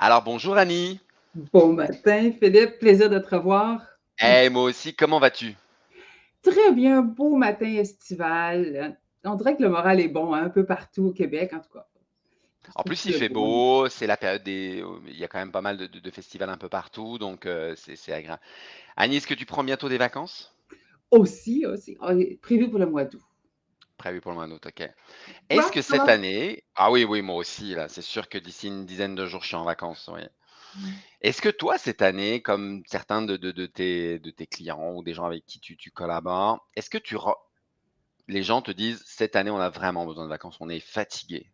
Alors, bonjour Annie. Bon matin, Philippe, plaisir de te revoir. Eh, moi aussi, comment vas-tu? Très bien, beau matin estival. On dirait que le moral est bon hein, un peu partout au Québec, en tout cas. En plus, il fait beau, c'est la période des. Il y a quand même pas mal de, de- de festivals un peu partout, donc euh, c'est c'est agréable. Annie, est-ce que tu prends bientôt des vacances? Aussi, aussi, prévu pour le mois d'août. Prévu pour le mois d'août, ok. Est-ce que cette comment? année. Ah oui, oui, moi aussi, là, c'est sûr que d'ici une dizaine de jours, je suis en vacances, oui. Mm. Est-ce que toi, cette année, comme certains de, de- de tes, de tes clients ou des gens avec qui tu, tu collabores, est-ce que tu, re- les gens te disent, cette année, on a vraiment besoin de vacances, on est fatigué?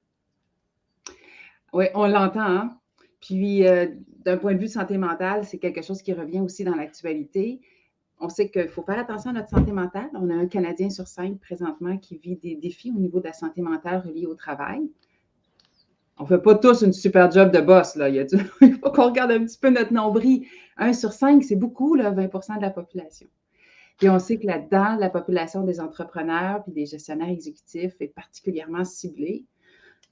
Oui, on l'entend. hein. Puis, euh, d'un point de vue de santé mentale, c'est quelque chose qui revient aussi dans l'actualité. On sait qu'il faut faire attention à notre santé mentale. On a un Canadien sur cinq présentement qui vit des défis au niveau de la santé mentale reliés au travail. On ne fait pas tous une super job de boss. Là. Il, faut qu'on regarde un petit peu notre nombril. Un sur cinq, c'est beaucoup, là, 20% de la population. Puis on sait que là-dedans, la population des entrepreneurs puis des gestionnaires exécutifs est particulièrement ciblée.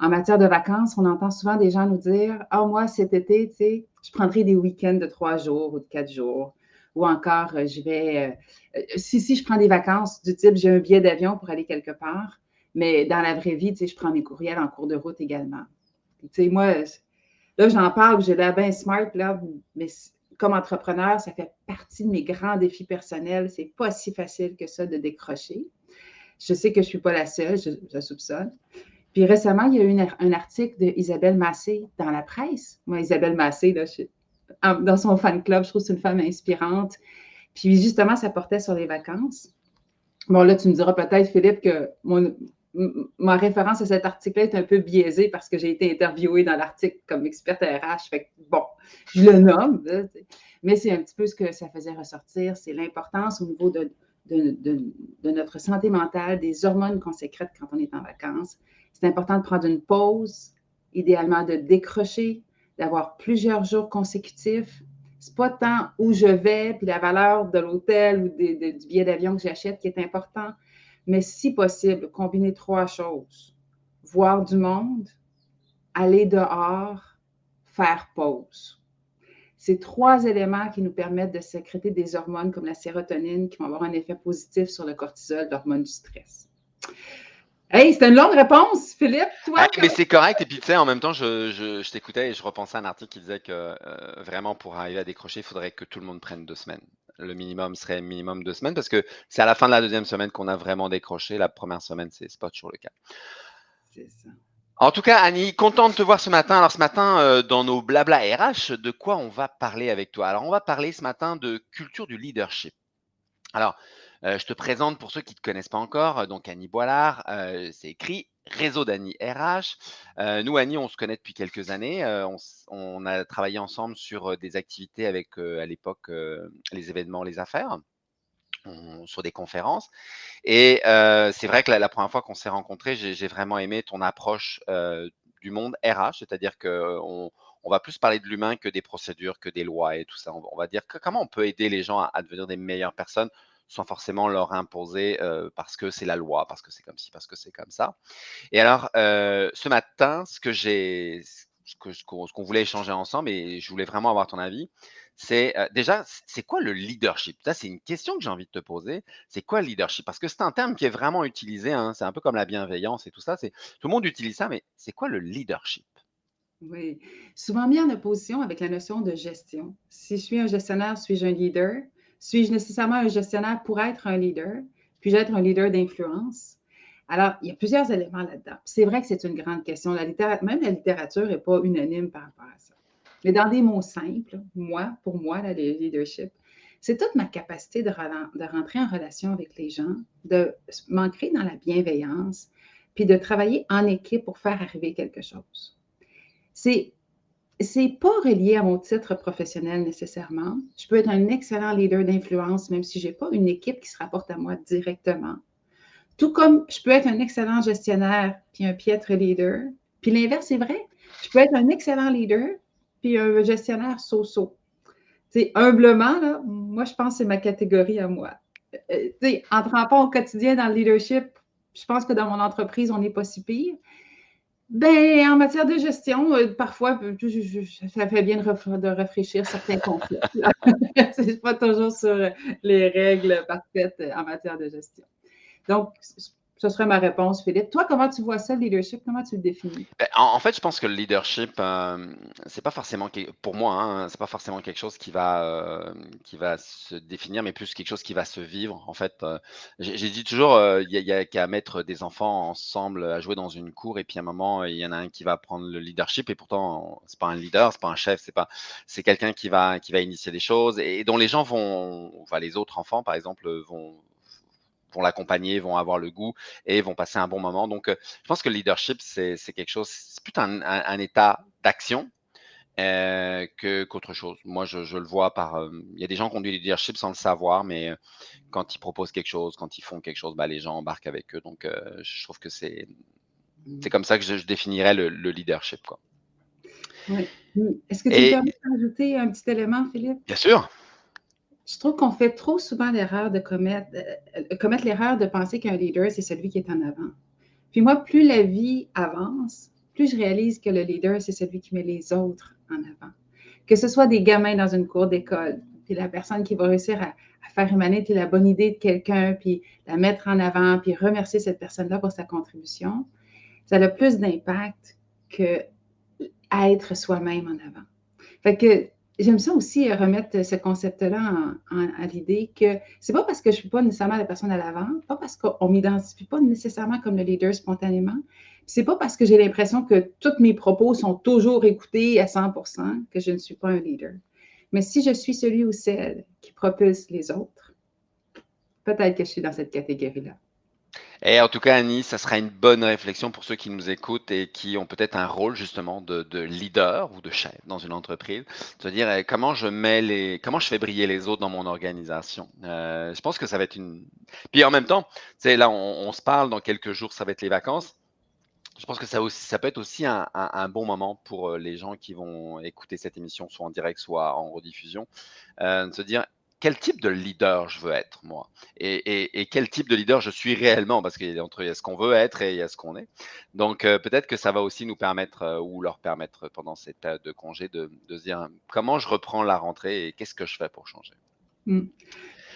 En matière de vacances, on entend souvent des gens nous dire Ah, moi, cet été, je prendrai des week-ends de trois jours ou de quatre jours. Ou encore, euh, je vais. euh, euh, si, si, je prends des vacances du type, j'ai un billet d'avion pour aller quelque part, mais dans la vraie vie, tu sais, je prends mes courriels en cours de route également. Tu sais, moi, là, j'en parle, j'ai l'air bien smart, là, mais comme entrepreneur, ça fait partie de mes grands défis personnels. C'est pas si facile que ça de décrocher. Je sais que je suis pas la seule, je, soupçonne. Puis récemment, il y a eu un article d'Isabelle Massé dans la presse. Moi, Isabelle Massé, là, je- en- dans son fan club, je trouve que c'est une femme inspirante. Puis justement, ça portait sur les vacances. Bon, là, tu me diras peut-être, Philippe, que mon- ma référence à cet article-là est un peu biaisée parce que j'ai été interviewée dans l'article comme experte RH. Fait que, bon, je le nomme, mais c'est un petit peu ce que ça faisait ressortir, c'est l'importance au niveau de- de notre santé mentale, des hormones qu'on sécrète quand on est en vacances. C'est important de prendre une pause, idéalement de décrocher, d'avoir plusieurs jours consécutifs. C'est pas tant où je vais, puis la valeur de l'hôtel ou de- du billet d'avion que j'achète qui est important, mais si possible, combiner trois choses. Voir du monde, aller dehors, faire pause. C'est trois éléments qui nous permettent de sécréter des hormones comme la sérotonine qui vont avoir un effet positif sur le cortisol, l'hormone du stress. Hey, c'était une longue réponse, Philippe. Toi, Ah, mais c'est correct. Et puis, tu sais, en même temps, je, je- je t'écoutais et je repensais à un article qui disait que euh, vraiment, pour arriver à décrocher, il faudrait que tout le monde prenne deux semaines. Le minimum serait minimum deux semaines parce que c'est à la fin de la deuxième semaine qu'on a vraiment décroché. La première semaine, c'est pas toujours le cas. c'est ça. En tout cas, Annie, content de te voir ce matin. Alors, ce matin, euh, dans nos blabla RH, de quoi on va parler avec toi? Alors, on va parler ce matin de culture du leadership. Alors, je te présente pour ceux qui ne te connaissent pas encore, donc Annie Boilard, c'est écrit Réseau d'Annie RH. Nous, Annie, on se connaît depuis quelques années. on, a travaillé ensemble sur des activités avec, à l'époque, les événements, les affaires, sur des conférences. Et c'est vrai que la, première fois qu'on s'est rencontrés, j'ai vraiment aimé ton approche du monde RH, c'est-à-dire qu'on on va plus parler de l'humain que des procédures, que des lois et tout ça. On, va dire comment on peut aider les gens à devenir des meilleures personnes sans forcément leur imposer parce que c'est la loi, parce que c'est comme ci, parce que c'est comme ça. Et alors, ce matin, ce que j'ai, ce qu'on voulait échanger ensemble, et je voulais vraiment avoir ton avis, c'est déjà, c'est quoi le leadership? Ça, c'est une question que j'ai envie de te poser. C'est quoi le leadership? Parce que c'est un terme qui est vraiment utilisé, hein, c'est un peu comme la bienveillance et tout ça. Tout le monde utilise ça, mais c'est quoi le leadership? Oui. Souvent mis en opposition avec la notion de gestion. Si je suis un gestionnaire, suis-je un leader? Suis-je nécessairement un gestionnaire pour être un leader? Puis-je être un leader d'influence? Alors, il y a plusieurs éléments là-dedans. C'est vrai que c'est une grande question. La Même la littérature n'est pas unanime par rapport à ça. Mais dans des mots simples, moi, pour moi, le leadership, c'est toute ma capacité de rentrer en relation avec les gens, de m'ancrer dans la bienveillance, puis de travailler en équipe pour faire arriver quelque chose. C'est c'est pas relié à mon titre professionnel nécessairement. Je peux être un excellent leader d'influence, même si je n'ai pas une équipe qui se rapporte à moi directement. Tout comme je peux être un excellent gestionnaire puis un piètre leader. Puis l'inverse est vrai. Je peux être un excellent leader puis un gestionnaire so-so. Humblement, moi, je pense que c'est ma catégorie à moi. Euh, en trempant au quotidien dans le leadership, je pense que dans mon entreprise, on n'est pas si pire. Ben, en matière de gestion, euh, parfois, ça fait bien de, de rafraîchir certains concepts. C'est pas toujours sur les règles parfaites en matière de gestion. Donc, ce serait ma réponse, Philippe. Toi, comment tu vois ça, le leadership? Comment tu le définis? Ben, en, fait, je pense que le leadership, euh, pas forcément, pour moi, hein, c'est pas forcément quelque chose qui va, euh, qui va se définir, mais plus quelque chose qui va se vivre. En fait, euh, j'ai dit toujours, il y a, qu'à mettre des enfants ensemble à jouer dans une cour, et puis à un moment, il y en a un qui va prendre le leadership, et pourtant, c'est pas un leader, c'est pas un chef, c'est quelqu'un qui va, qui initier des choses, et dont les gens vont, enfin, les autres enfants, par exemple, vont vont l'accompagner, vont avoir le goût et vont passer un bon moment. Donc, euh, je pense que le leadership, c'est quelque chose, c'est plutôt un, état d'action euh, qu'autre chose. Moi, je, le vois par. Euh, il y a des gens qui ont du leadership sans le savoir, mais quand ils proposent quelque chose, quand ils font quelque chose, bah, les gens embarquent avec eux. Donc, je trouve que c'est c'est comme ça que je, définirais le, leadership. Quoi. Est-ce que tu peux ajouter un petit élément, Philippe? Bien sûr je trouve qu'on fait trop souvent l'erreur de commettre, euh, commettre l'erreur de penser qu'un leader, c'est celui qui est en avant. Puis moi, plus la vie avance, plus je réalise que le leader, c'est celui qui met les autres en avant. Que ce soit des gamins dans une cour d'école, puis la personne qui va réussir à, faire émaner la bonne idée de quelqu'un, puis la mettre en avant, puis remercier cette personne-là pour sa contribution, ça a plus d'impact que être soi-même en avant. Fait que j'aime ça aussi euh, remettre ce concept-là à l'idée que c'est pas parce que je suis pas nécessairement la personne à l'avant, pas parce qu'on m'identifie pas nécessairement comme le leader spontanément, c'est pas parce que j'ai l'impression que tous mes propos sont toujours écoutés à 100% que je ne suis pas un leader. Mais si je suis celui ou celle qui propulse les autres, peut-être que je suis dans cette catégorie-là. Et en tout cas, Annie, ça sera une bonne réflexion pour ceux qui nous écoutent et qui ont peut-être un rôle justement de, leader ou de chef dans une entreprise. De se dire eh, comment je fais briller les autres dans mon organisation? Euh, je pense que ça va être une. Puis en même temps, là, on, se parle dans quelques jours, ça va être les vacances. Je pense que ça peut être aussi un, bon moment pour euh, les gens qui vont écouter cette émission, soit en direct, soit en rediffusion, euh, de se dire quel type de leader je veux être, moi, et, quel type de leader je suis réellement, parce qu'il y a entre ce qu'on veut être et il y a ce qu'on est. Donc, euh, peut-être que ça va aussi nous permettre, euh, ou leur permettre pendant cette période de congé, de, se dire comment je reprends la rentrée et qu'est-ce que je fais pour changer? Hmm.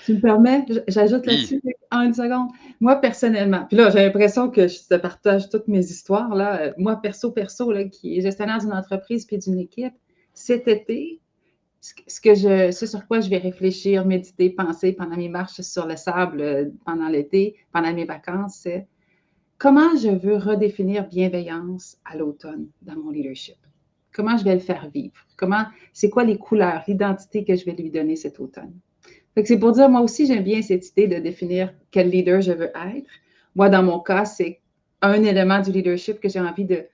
Tu me permets, j'ajoute là-dessus en une seconde. Moi, personnellement, puis là, j'ai l'impression que je te partage toutes mes histoires. Là. Euh, moi, perso, perso, là, qui est gestionnaire d'une entreprise puis d'une équipe, cet été, ce, sur quoi je vais réfléchir, méditer, penser pendant mes marches sur le sable euh, pendant l'été, pendant mes vacances, c'est comment je veux redéfinir bienveillance à l'automne dans mon leadership? Comment je vais le faire vivre? Comment, c'est quoi les couleurs, l'identité que je vais lui donner cet automne? c'est pour dire, moi aussi, j'aime bien cette idée de définir quel leader je veux être. Moi, dans mon cas, c'est un élément du leadership que j'ai envie de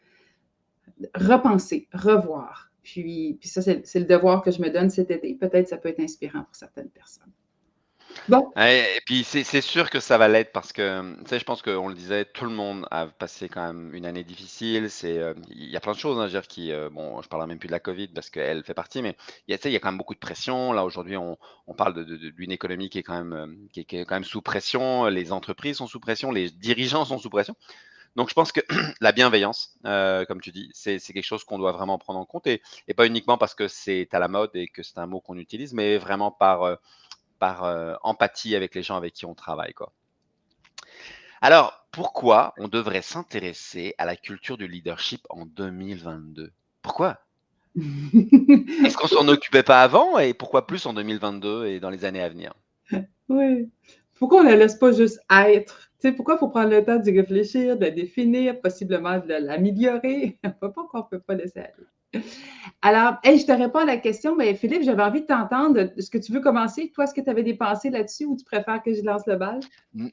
repenser, revoir, puis, ça, c'est le devoir que je me donne cet été. Peut-être ça peut être inspirant pour certaines personnes. Bon. Et puis c'est sûr que ça va l'être parce que, tu sais, je pense qu'on le disait, tout le monde a passé quand même une année difficile. Euh, il y a plein de choses, hein, dire, qui, euh, bon, je parle même plus de la Covid parce qu'elle fait partie, mais il y a, il y a quand même beaucoup de pression. Là, aujourd'hui, on, parle d'une économie qui est quand même, euh, qui est quand même sous pression. Les entreprises sont sous pression, les dirigeants sont sous pression. Donc, je pense que la bienveillance, euh, comme tu dis, c'est quelque chose qu'on doit vraiment prendre en compte et, pas uniquement parce que c'est à la mode et que c'est un mot qu'on utilise, mais vraiment par, euh, par euh, empathie avec les gens avec qui on travaille. Quoi. Alors, pourquoi on devrait s'intéresser à la culture du leadership en 2022 Pourquoi? Est-ce qu'on s'en occupait pas avant et pourquoi plus en 2022 et dans les années à venir? Oui. Pourquoi on ne la laisse pas juste être? Pourquoi il faut prendre le temps d'y réfléchir, de la définir, possiblement de l'améliorer? Pourquoi on ne peut pas laisser aller? Alors, je te réponds à la question, mais Philippe, j'avais envie de t'entendre. Est-ce que tu veux commencer? Toi, est-ce que tu avais des pensées là-dessus ou tu préfères que je lance le bal?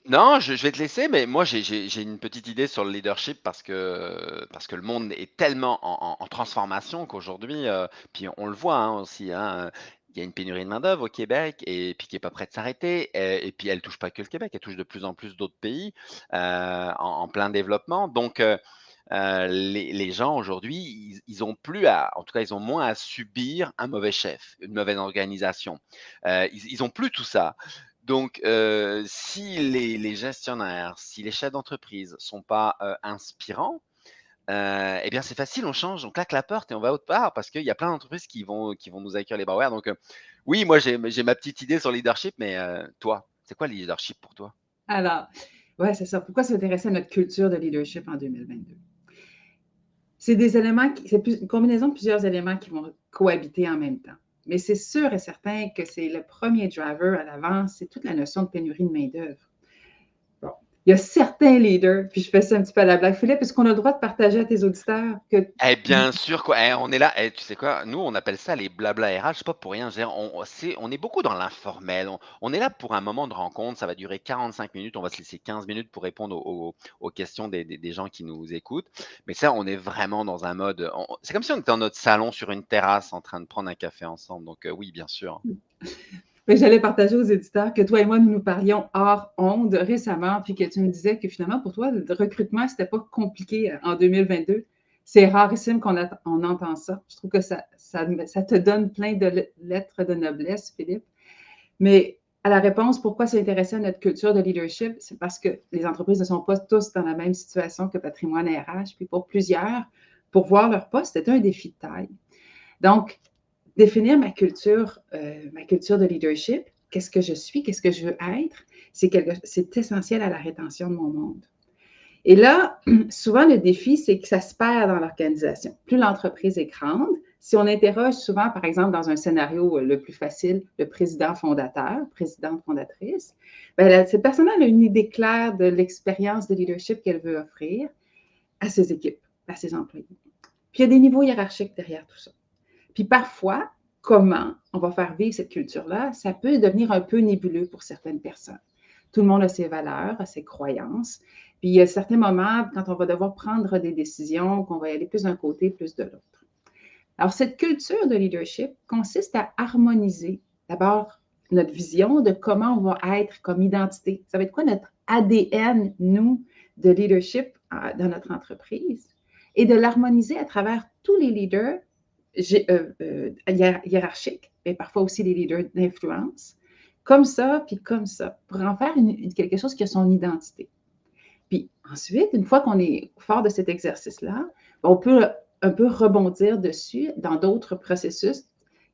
Non, je, vais te laisser, mais moi, j'ai une petite idée sur le leadership parce que, parce que le monde est tellement en, transformation qu'aujourd'hui, euh, puis on le voit hein, aussi, hein, il y a une pénurie de main-d'œuvre au Québec et puis qui n'est pas prêt de s'arrêter. Et, puis elle ne touche pas que le Québec, elle touche de plus en plus d'autres pays euh, en, plein développement. Donc, euh, euh, les, gens aujourd'hui, ils, ont plus à, en tout cas, ils ont moins à subir un mauvais chef, une mauvaise organisation. ils, n'ont ont plus tout ça. Donc, si les, les, gestionnaires, si les chefs d'entreprise sont pas inspirants, eh bien, c'est facile, on change, on claque la porte et on va autre part parce qu'il y a plein d'entreprises qui vont, nous accueillir les ouverts. Donc, oui, moi, j'ai ma petite idée sur le leadership, mais toi, c'est quoi le leadership pour toi? Alors, ouais, c'est ça. Pourquoi s'intéresser à notre culture de leadership en 2022? C'est des éléments, c'est une combinaison de plusieurs éléments qui vont cohabiter en même temps. Mais c'est sûr et certain que c'est le premier driver à l'avance, c'est toute la notion de pénurie de main-d'œuvre il y a certains leaders, puis je fais ça un petit peu à la blague. Philippe, est-ce qu'on a le droit de partager à tes auditeurs que. Eh bien sûr, quoi. Eh, on est là. Eh, tu sais quoi? Nous, on appelle ça les blabla RH, pas pour rien. on, on est beaucoup dans l'informel. On, est là pour un moment de rencontre. Ça va durer 45 minutes. On va se laisser 15 minutes pour répondre aux, questions des, gens qui nous écoutent. Mais ça, on est vraiment dans un mode. C'est comme si on était dans notre salon sur une terrasse en train de prendre un café ensemble. Donc, euh, oui, bien sûr. J'allais partager aux éditeurs que toi et moi, nous nous parlions hors onde récemment, puis que tu me disais que finalement, pour toi, le recrutement, ce n'était pas compliqué euh, en 2022. C'est rarissime qu'on on entend ça. Je trouve que ça, ça, te donne plein de lettres de noblesse, Philippe. Mais à la réponse, pourquoi s'intéresser à notre culture de leadership, c'est parce que les entreprises ne sont pas tous dans la même situation que Patrimoine RH. Puis pour plusieurs, pour voir leur poste, c'est un défi de taille. Donc, définir ma culture, euh, ma culture de leadership, qu'est-ce que je suis, qu'est-ce que je veux être, c'est essentiel à la rétention de mon monde. Et là, souvent, le défi, c'est que ça se perd dans l'organisation. Plus l'entreprise est grande, si on interroge souvent, par exemple, dans un scénario euh, le plus facile, le président fondateur, présidente fondatrice, bien, cette personne a une idée claire de l'expérience de leadership qu'elle veut offrir à ses équipes, à ses employés. Puis il y a des niveaux hiérarchiques derrière tout ça. Puis parfois, comment on va faire vivre cette culture-là, ça peut devenir un peu nébuleux pour certaines personnes. Tout le monde a ses valeurs, a ses croyances. Puis il y a certains moments, quand on va devoir prendre des décisions, qu'on va aller plus d'un côté, plus de l'autre. Alors, cette culture de leadership consiste à harmoniser d'abord notre vision de comment on va être comme identité. Ça va être quoi notre ADN, nous, de leadership euh, dans notre entreprise? Et de l'harmoniser à travers tous les leaders hiérarchiques, mais parfois aussi des leaders d'influence, comme ça, puis comme ça, pour en faire quelque chose qui a son identité. Puis ensuite, une fois qu'on est fort de cet exercice-là, on peut un peu rebondir dessus dans d'autres processus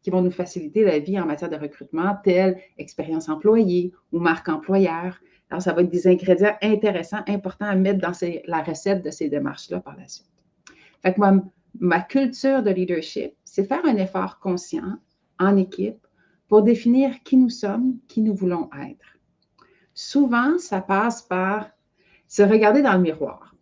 qui vont nous faciliter la vie en matière de recrutement, telle expérience employée ou marque employeur. Alors, ça va être des ingrédients intéressants, importants à mettre dans la recette de ces démarches-là par la suite. Fait que moi, ma culture de leadership, c'est faire un effort conscient en équipe pour définir qui nous sommes, qui nous voulons être. Souvent, ça passe par se regarder dans le miroir.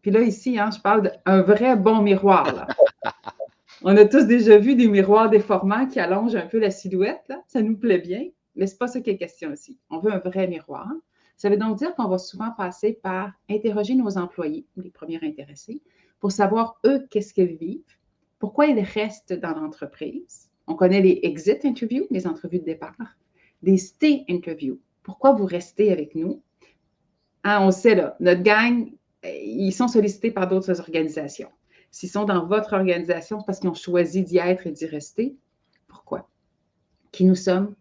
Puis là, ici, hein, je parle d'un vrai bon miroir. On a tous déjà vu des miroirs déformants qui allongent un peu la silhouette. Ça nous plaît bien, mais ce n'est pas ça qui est question ici. On veut un vrai miroir. Ça veut donc dire qu'on va souvent passer par interroger nos employés, les premiers intéressés, pour savoir, eux, qu'est-ce qu'ils vivent, pourquoi ils restent dans l'entreprise. On connaît les exit interviews, les entrevues de départ, des stay interviews. Pourquoi vous restez avec nous? Hein, on sait, là, notre gang, ils sont sollicités par d'autres organisations. S'ils sont dans votre organisation, parce qu'ils ont choisi d'y être et d'y rester. Pourquoi? Qui nous sommes?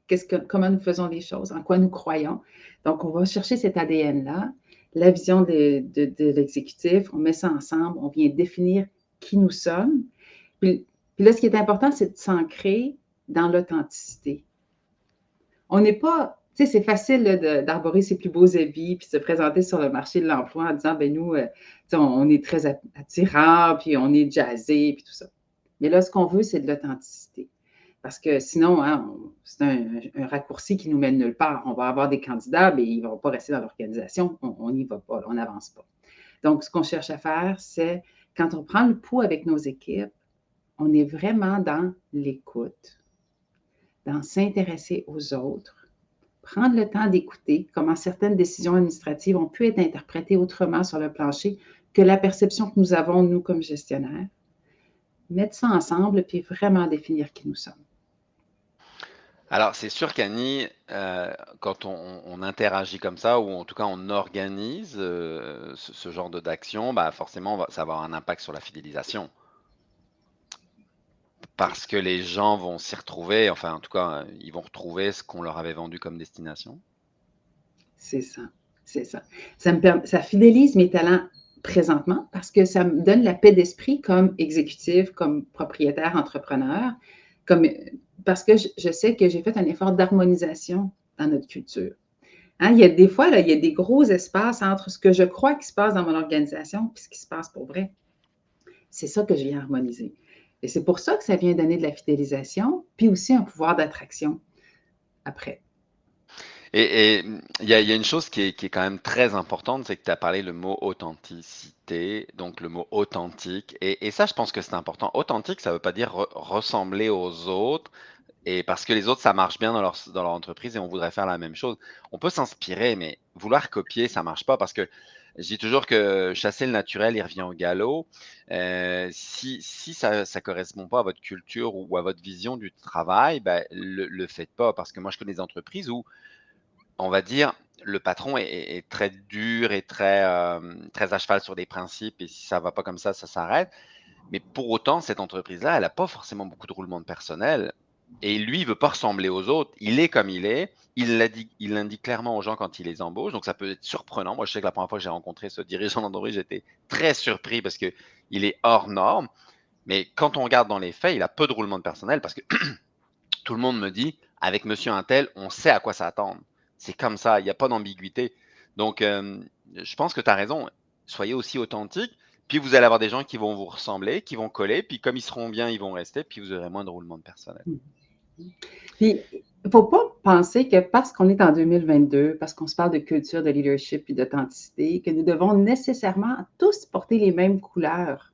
Comment nous faisons les choses? En quoi nous croyons? Donc, on va chercher cet ADN-là la vision de, l'exécutif, on met ça ensemble, on vient définir qui nous sommes. Puis, là, ce qui est important, c'est de s'ancrer dans l'authenticité. On n'est pas, tu sais, c'est facile d'arborer ses plus beaux habits puis se présenter sur le marché de l'emploi en disant, ben nous, euh, on, est très attirants, puis on est jazzé, puis tout ça. Mais là, ce qu'on veut, c'est de l'authenticité. Parce que sinon, hein, c'est un, raccourci qui nous mène nulle part. On va avoir des candidats, mais ils ne vont pas rester dans l'organisation. On n'y va pas, on n'avance pas. Donc, ce qu'on cherche à faire, c'est quand on prend le pouls avec nos équipes, on est vraiment dans l'écoute, dans s'intéresser aux autres, prendre le temps d'écouter comment certaines décisions administratives ont pu être interprétées autrement sur le plancher que la perception que nous avons, nous, comme gestionnaires. Mettre ça ensemble, puis vraiment définir qui nous sommes. Alors, c'est sûr qu'Annie, euh, quand on, interagit comme ça, ou en tout cas on organise euh, ce, genre d'action, bah forcément, ça va avoir un impact sur la fidélisation. Parce que les gens vont s'y retrouver, enfin, en tout cas, ils vont retrouver ce qu'on leur avait vendu comme destination. C'est ça, c'est ça. Ça, me ça fidélise mes talents présentement parce que ça me donne la paix d'esprit comme exécutive, comme propriétaire, entrepreneur, comme, parce que je, sais que j'ai fait un effort d'harmonisation dans notre culture. Hein, il y a des fois, là, il y a des gros espaces entre ce que je crois qui se passe dans mon organisation et ce qui se passe pour vrai. C'est ça que je viens harmoniser. Et c'est pour ça que ça vient donner de la fidélisation, puis aussi un pouvoir d'attraction après. Et il y, a, une chose qui est, quand même très importante, c'est que tu as parlé le mot authenticité, donc le mot authentique. Et, ça, je pense que c'est important. Authentique, ça ne veut pas dire ressembler aux autres, et parce que les autres, ça marche bien dans leur, entreprise et on voudrait faire la même chose. On peut s'inspirer, mais vouloir copier, ça ne marche pas parce que je dis toujours que chasser le naturel, il revient au galop. Euh, si, ça ne correspond pas à votre culture ou à votre vision du travail, ben, le faites pas. Parce que moi, je connais des entreprises où on va dire, le patron est, très dur et très, euh, très à cheval sur des principes et si ça ne va pas comme ça, ça s'arrête. Mais pour autant, cette entreprise-là, elle n'a pas forcément beaucoup de roulement de personnel et lui, il ne veut pas ressembler aux autres. Il est comme il est. Il l'indique clairement aux gens quand il les embauche. Donc, ça peut être surprenant. Moi, je sais que la première fois que j'ai rencontré ce dirigeant d'entreprise, j'étais très surpris parce qu'il est hors norme. Mais quand on regarde dans les faits, il a peu de roulement de personnel parce que tout le monde me dit, avec monsieur Intel, on sait à quoi s'attendre. C'est comme ça, il n'y a pas d'ambiguïté. Donc, euh, je pense que tu as raison. Soyez aussi authentique. Puis vous allez avoir des gens qui vont vous ressembler, qui vont coller. Puis comme ils seront bien, ils vont rester. Puis vous aurez moins de roulement de personnel. Puis, il ne faut pas penser que parce qu'on est en 2022, parce qu'on se parle de culture, de leadership et d'authenticité, que nous devons nécessairement tous porter les mêmes couleurs.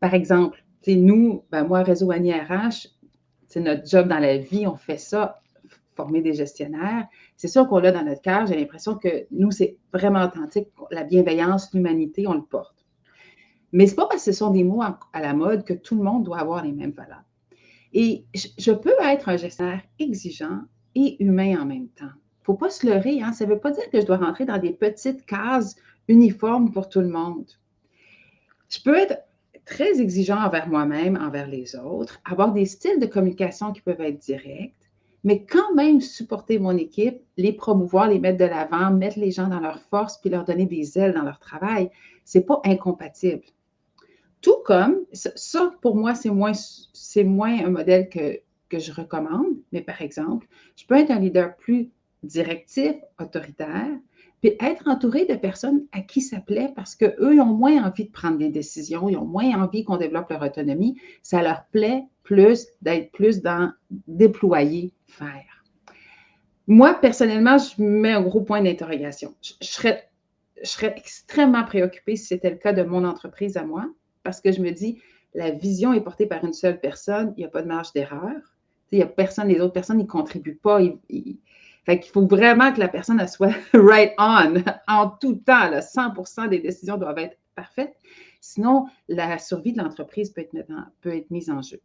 Par exemple, nous, ben moi, Réseau Annie RH, c'est notre job dans la vie, on fait ça former des gestionnaires. C'est sûr qu'on l'a dans notre cœur. J'ai l'impression que nous, c'est vraiment authentique. La bienveillance, l'humanité, on le porte. Mais ce n'est pas parce que ce sont des mots à la mode que tout le monde doit avoir les mêmes valeurs. Et je peux être un gestionnaire exigeant et humain en même temps. Il ne faut pas se leurrer. Hein? Ça ne veut pas dire que je dois rentrer dans des petites cases uniformes pour tout le monde. Je peux être très exigeant envers moi-même, envers les autres, avoir des styles de communication qui peuvent être directs, mais quand même supporter mon équipe, les promouvoir, les mettre de l'avant, mettre les gens dans leur force, puis leur donner des ailes dans leur travail, ce n'est pas incompatible. Tout comme, ça pour moi, c'est moins, un modèle que je recommande, mais par exemple, je peux être un leader plus directif, autoritaire, puis être entouré de personnes à qui ça plaît parce qu'eux, ont moins envie de prendre des décisions, ils ont moins envie qu'on développe leur autonomie. Ça leur plaît plus d'être plus dans déployer, faire. Moi, personnellement, je mets un gros point d'interrogation. Je, serais, extrêmement préoccupée si c'était le cas de mon entreprise à moi parce que je me dis, la vision est portée par une seule personne, il n'y a pas de marge d'erreur. Il n'y a personne, les autres personnes n'y contribuent pas. Fait qu'il faut vraiment que la personne soit right on en tout temps. 100% des décisions doivent être parfaites. Sinon, la survie de l'entreprise peut être, peut être mise en jeu.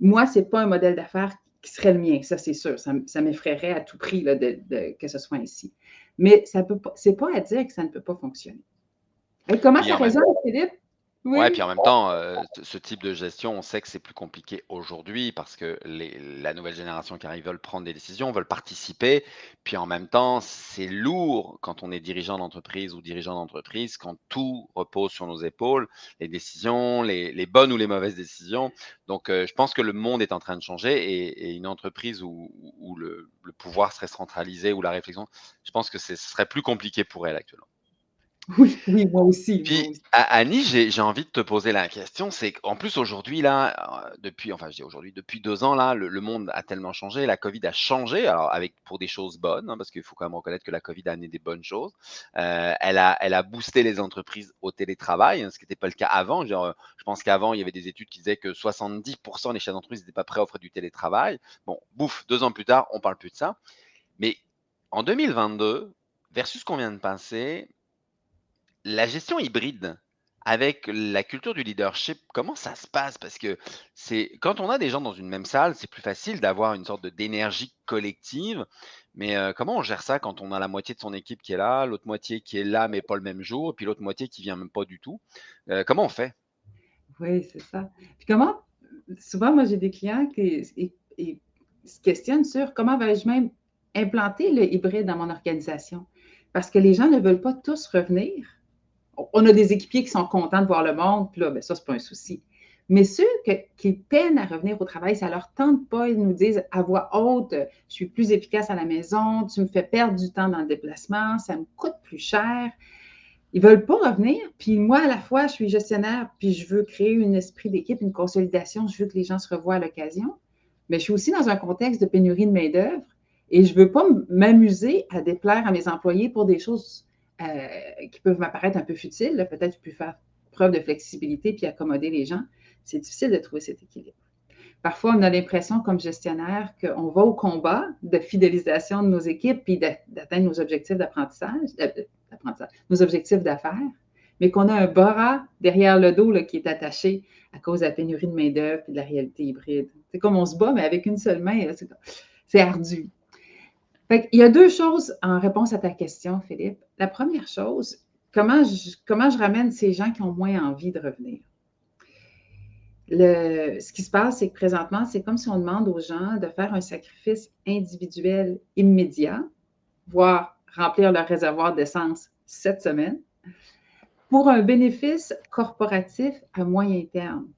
Moi, ce n'est pas un modèle d'affaires qui serait le mien, ça c'est sûr. Ça, m'effraierait à tout prix que ce soit ainsi. Mais ce n'est pas à dire que ça ne peut pas fonctionner. Et comment ça résonne, Philippe? Ouais, puis en même temps, euh, ce type de gestion, on sait que c'est plus compliqué aujourd'hui parce que les, la nouvelle génération qui arrive veulent prendre des décisions, veulent participer. Puis en même temps, c'est lourd quand on est dirigeant d'entreprise ou dirigeant d'entreprise, quand tout repose sur nos épaules, les décisions, les, bonnes ou les mauvaises décisions. Donc, euh, je pense que le monde est en train de changer et, une entreprise où, le, le pouvoir serait centralisé ou la réflexion, je pense que ce serait plus compliqué pour elle actuellement. Oui, oui, moi aussi, Puis, Annie, j'ai envie de te poser la question, c'est qu'en plus aujourd'hui là, euh, depuis enfin je dis aujourd'hui, depuis deux ans là, le monde a tellement changé, la covid a changé, alors avec pour des choses bonnes, hein, parce qu'il faut quand même reconnaître que la covid a amené des bonnes choses. Euh, elle a elle a boosté les entreprises au télétravail, hein, ce qui n'était pas le cas avant. Genre, je pense qu'avant, il y avait des études qui disaient que 70% des chefs d'entreprise n'étaient pas prêts à offrir du télétravail. Bon, bouf, deux ans plus tard, on parle plus de ça. Mais en 2022, versus ce qu'on vient de passer la gestion hybride avec la culture du leadership, comment ça se passe? Parce que c'est quand on a des gens dans une même salle, c'est plus facile d'avoir une sorte d'énergie collective. Mais euh, comment on gère ça quand on a la moitié de son équipe qui est là, l'autre moitié qui est là, mais pas le même jour, et puis l'autre moitié qui vient même pas du tout? Euh, comment on fait? Oui, c'est ça. Puis comment, souvent, moi, j'ai des clients qui se questionnent sur comment vais-je même implanter le hybride dans mon organisation? Parce que les gens ne veulent pas tous revenir on a des équipiers qui sont contents de voir le monde, puis là, ben, ça, c'est pas un souci. Mais ceux qui peinent à revenir au travail, ça leur tente pas, ils nous disent à voix haute, je suis plus efficace à la maison, tu me fais perdre du temps dans le déplacement, ça me coûte plus cher. Ils veulent pas revenir. Puis moi, à la fois, je suis gestionnaire, puis je veux créer un esprit d'équipe, une consolidation, je veux que les gens se revoient à l'occasion. Mais je suis aussi dans un contexte de pénurie de main-d'œuvre et je veux pas m'amuser à déplaire à mes employés pour des choses euh, qui peuvent m'apparaître un peu futiles. Peut-être je peux faire preuve de flexibilité puis accommoder les gens c'est difficile de trouver cet équilibre. Parfois, on a l'impression, comme gestionnaire, qu'on va au combat de fidélisation de nos équipes puis d'atteindre nos objectifs d'apprentissage, euh, nos objectifs d'affaires, mais qu'on a un bras derrière le dos qui est attaché à cause de la pénurie de main-d'œuvre et de la réalité hybride. C'est comme on se bat, mais avec une seule main, c'est ardu. Il y a deux choses en réponse à ta question, Philippe. La première chose, comment comment je ramène ces gens qui ont moins envie de revenir? ce qui se passe, c'est que présentement, c'est comme si on demande aux gens de faire un sacrifice individuel immédiat, voire remplir leur réservoir d'essence cette semaine, pour un bénéfice corporatif à moyen terme,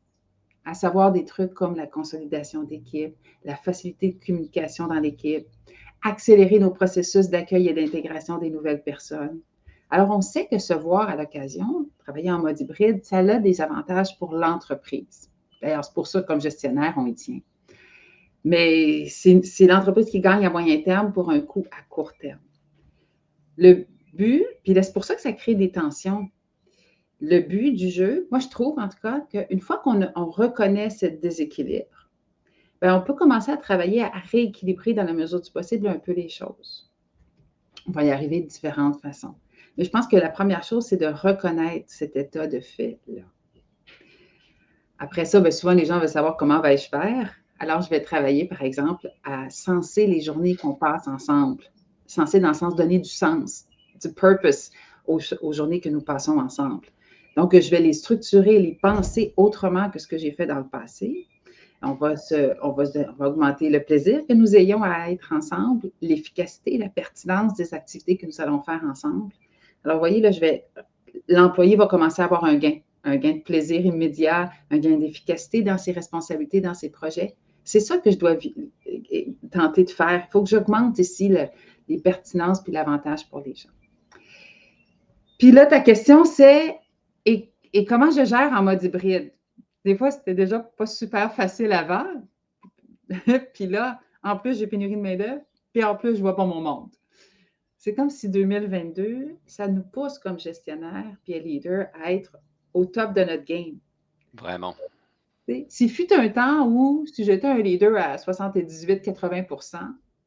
à savoir des trucs comme la consolidation d'équipe, la facilité de communication dans l'équipe, accélérer nos processus d'accueil et d'intégration des nouvelles personnes. Alors, on sait que se voir à l'occasion, travailler en mode hybride, ça a des avantages pour l'entreprise. D'ailleurs, c'est pour ça, comme gestionnaire, on y tient. Mais c'est l'entreprise qui gagne à moyen terme pour un coût à court terme. Le but, puis c'est pour ça que ça crée des tensions. Le but du jeu, moi, je trouve en tout cas qu'une fois qu'on reconnaît ce déséquilibre, bien, on peut commencer à travailler à rééquilibrer dans la mesure du possible un peu les choses. On va y arriver de différentes façons. Mais je pense que la première chose, c'est de reconnaître cet état de fait-là. Après ça, ben, souvent, les gens veulent savoir comment vais-je faire. Alors, je vais travailler, par exemple, à senser les journées qu'on passe ensemble. Senser dans le sens donner du sens, du purpose aux, journées que nous passons ensemble. Donc, je vais les structurer, les penser autrement que ce que j'ai fait dans le passé. On va, augmenter le plaisir que nous ayons à être ensemble, l'efficacité, la pertinence des activités que nous allons faire ensemble. Alors, vous voyez, là, je vais, l'employé va commencer à avoir un gain un gain de plaisir immédiat, un gain d'efficacité dans ses responsabilités, dans ses projets. C'est ça que je dois tenter de faire. Il faut que j'augmente ici les pertinences puis l'avantage pour les gens. Puis là, ta question, c'est et, comment je gère en mode hybride? Des fois, c'était déjà pas super facile avant. puis là, en plus, j'ai pénurie de main-d'œuvre. Puis en plus, je vois pas mon monde. C'est comme si 2022, ça nous pousse comme gestionnaire puis leader à être au top de notre game. Vraiment. S'il fut un temps où, si j'étais un leader à 78-80%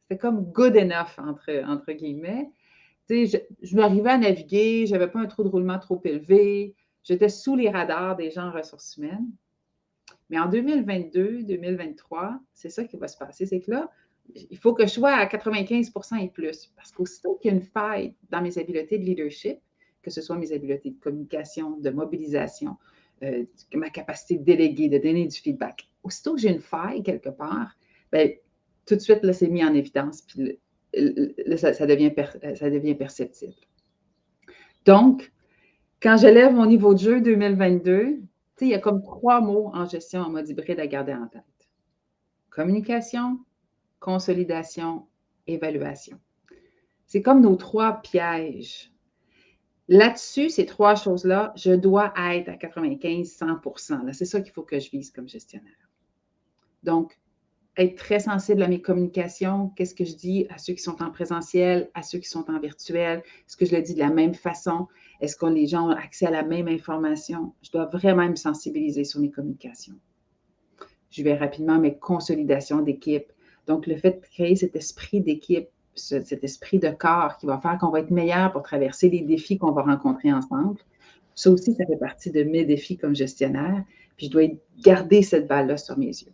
c'était comme good enough, entre, entre guillemets. Je, je m'arrivais à naviguer, je n'avais pas un trou de roulement trop élevé, j'étais sous les radars des gens en ressources humaines. Mais en 2022, 2023, c'est ça qui va se passer. C'est que là, il faut que je sois à 95% et plus. Parce qu'aussitôt qu'il y a une faille dans mes habiletés de leadership, que ce soit mes habiletés de communication, de mobilisation, euh, ma capacité de déléguer, de donner du feedback. Aussitôt que j'ai une faille quelque part, bien, tout de suite, là, c'est mis en évidence, puis ça, devient ça devient perceptible. Donc, quand j'élève mon niveau de jeu 2022, il y a comme trois mots en gestion en mode hybride à garder en tête. Communication, consolidation, évaluation. C'est comme nos trois pièges Là-dessus, ces trois choses-là, je dois être à 95, 100% C'est ça qu'il faut que je vise comme gestionnaire. Donc, être très sensible à mes communications, qu'est-ce que je dis à ceux qui sont en présentiel, à ceux qui sont en virtuel, est-ce que je le dis de la même façon, est-ce que les gens ont accès à la même information? Je dois vraiment me sensibiliser sur mes communications. Je vais rapidement mes consolidations d'équipe. Donc, le fait de créer cet esprit d'équipe, cet esprit de corps qui va faire qu'on va être meilleur pour traverser les défis qu'on va rencontrer ensemble. Ça aussi, ça fait partie de mes défis comme gestionnaire. Puis je dois garder cette balle-là sur mes yeux.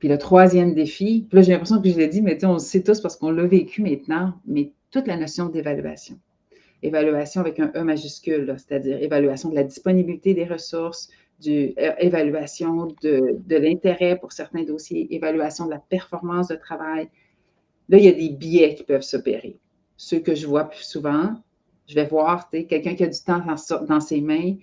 Puis le troisième défi, là, j'ai l'impression que je l'ai dit, mais on le sait tous parce qu'on l'a vécu maintenant, mais toute la notion d'évaluation. Évaluation avec un E majuscule, c'est-à-dire évaluation de la disponibilité des ressources, euh, évaluation de, de l'intérêt pour certains dossiers, évaluation de la performance de travail, Là, il y a des biais qui peuvent s'opérer. Ceux que je vois plus souvent, je vais voir quelqu'un qui a du temps dans, ses mains,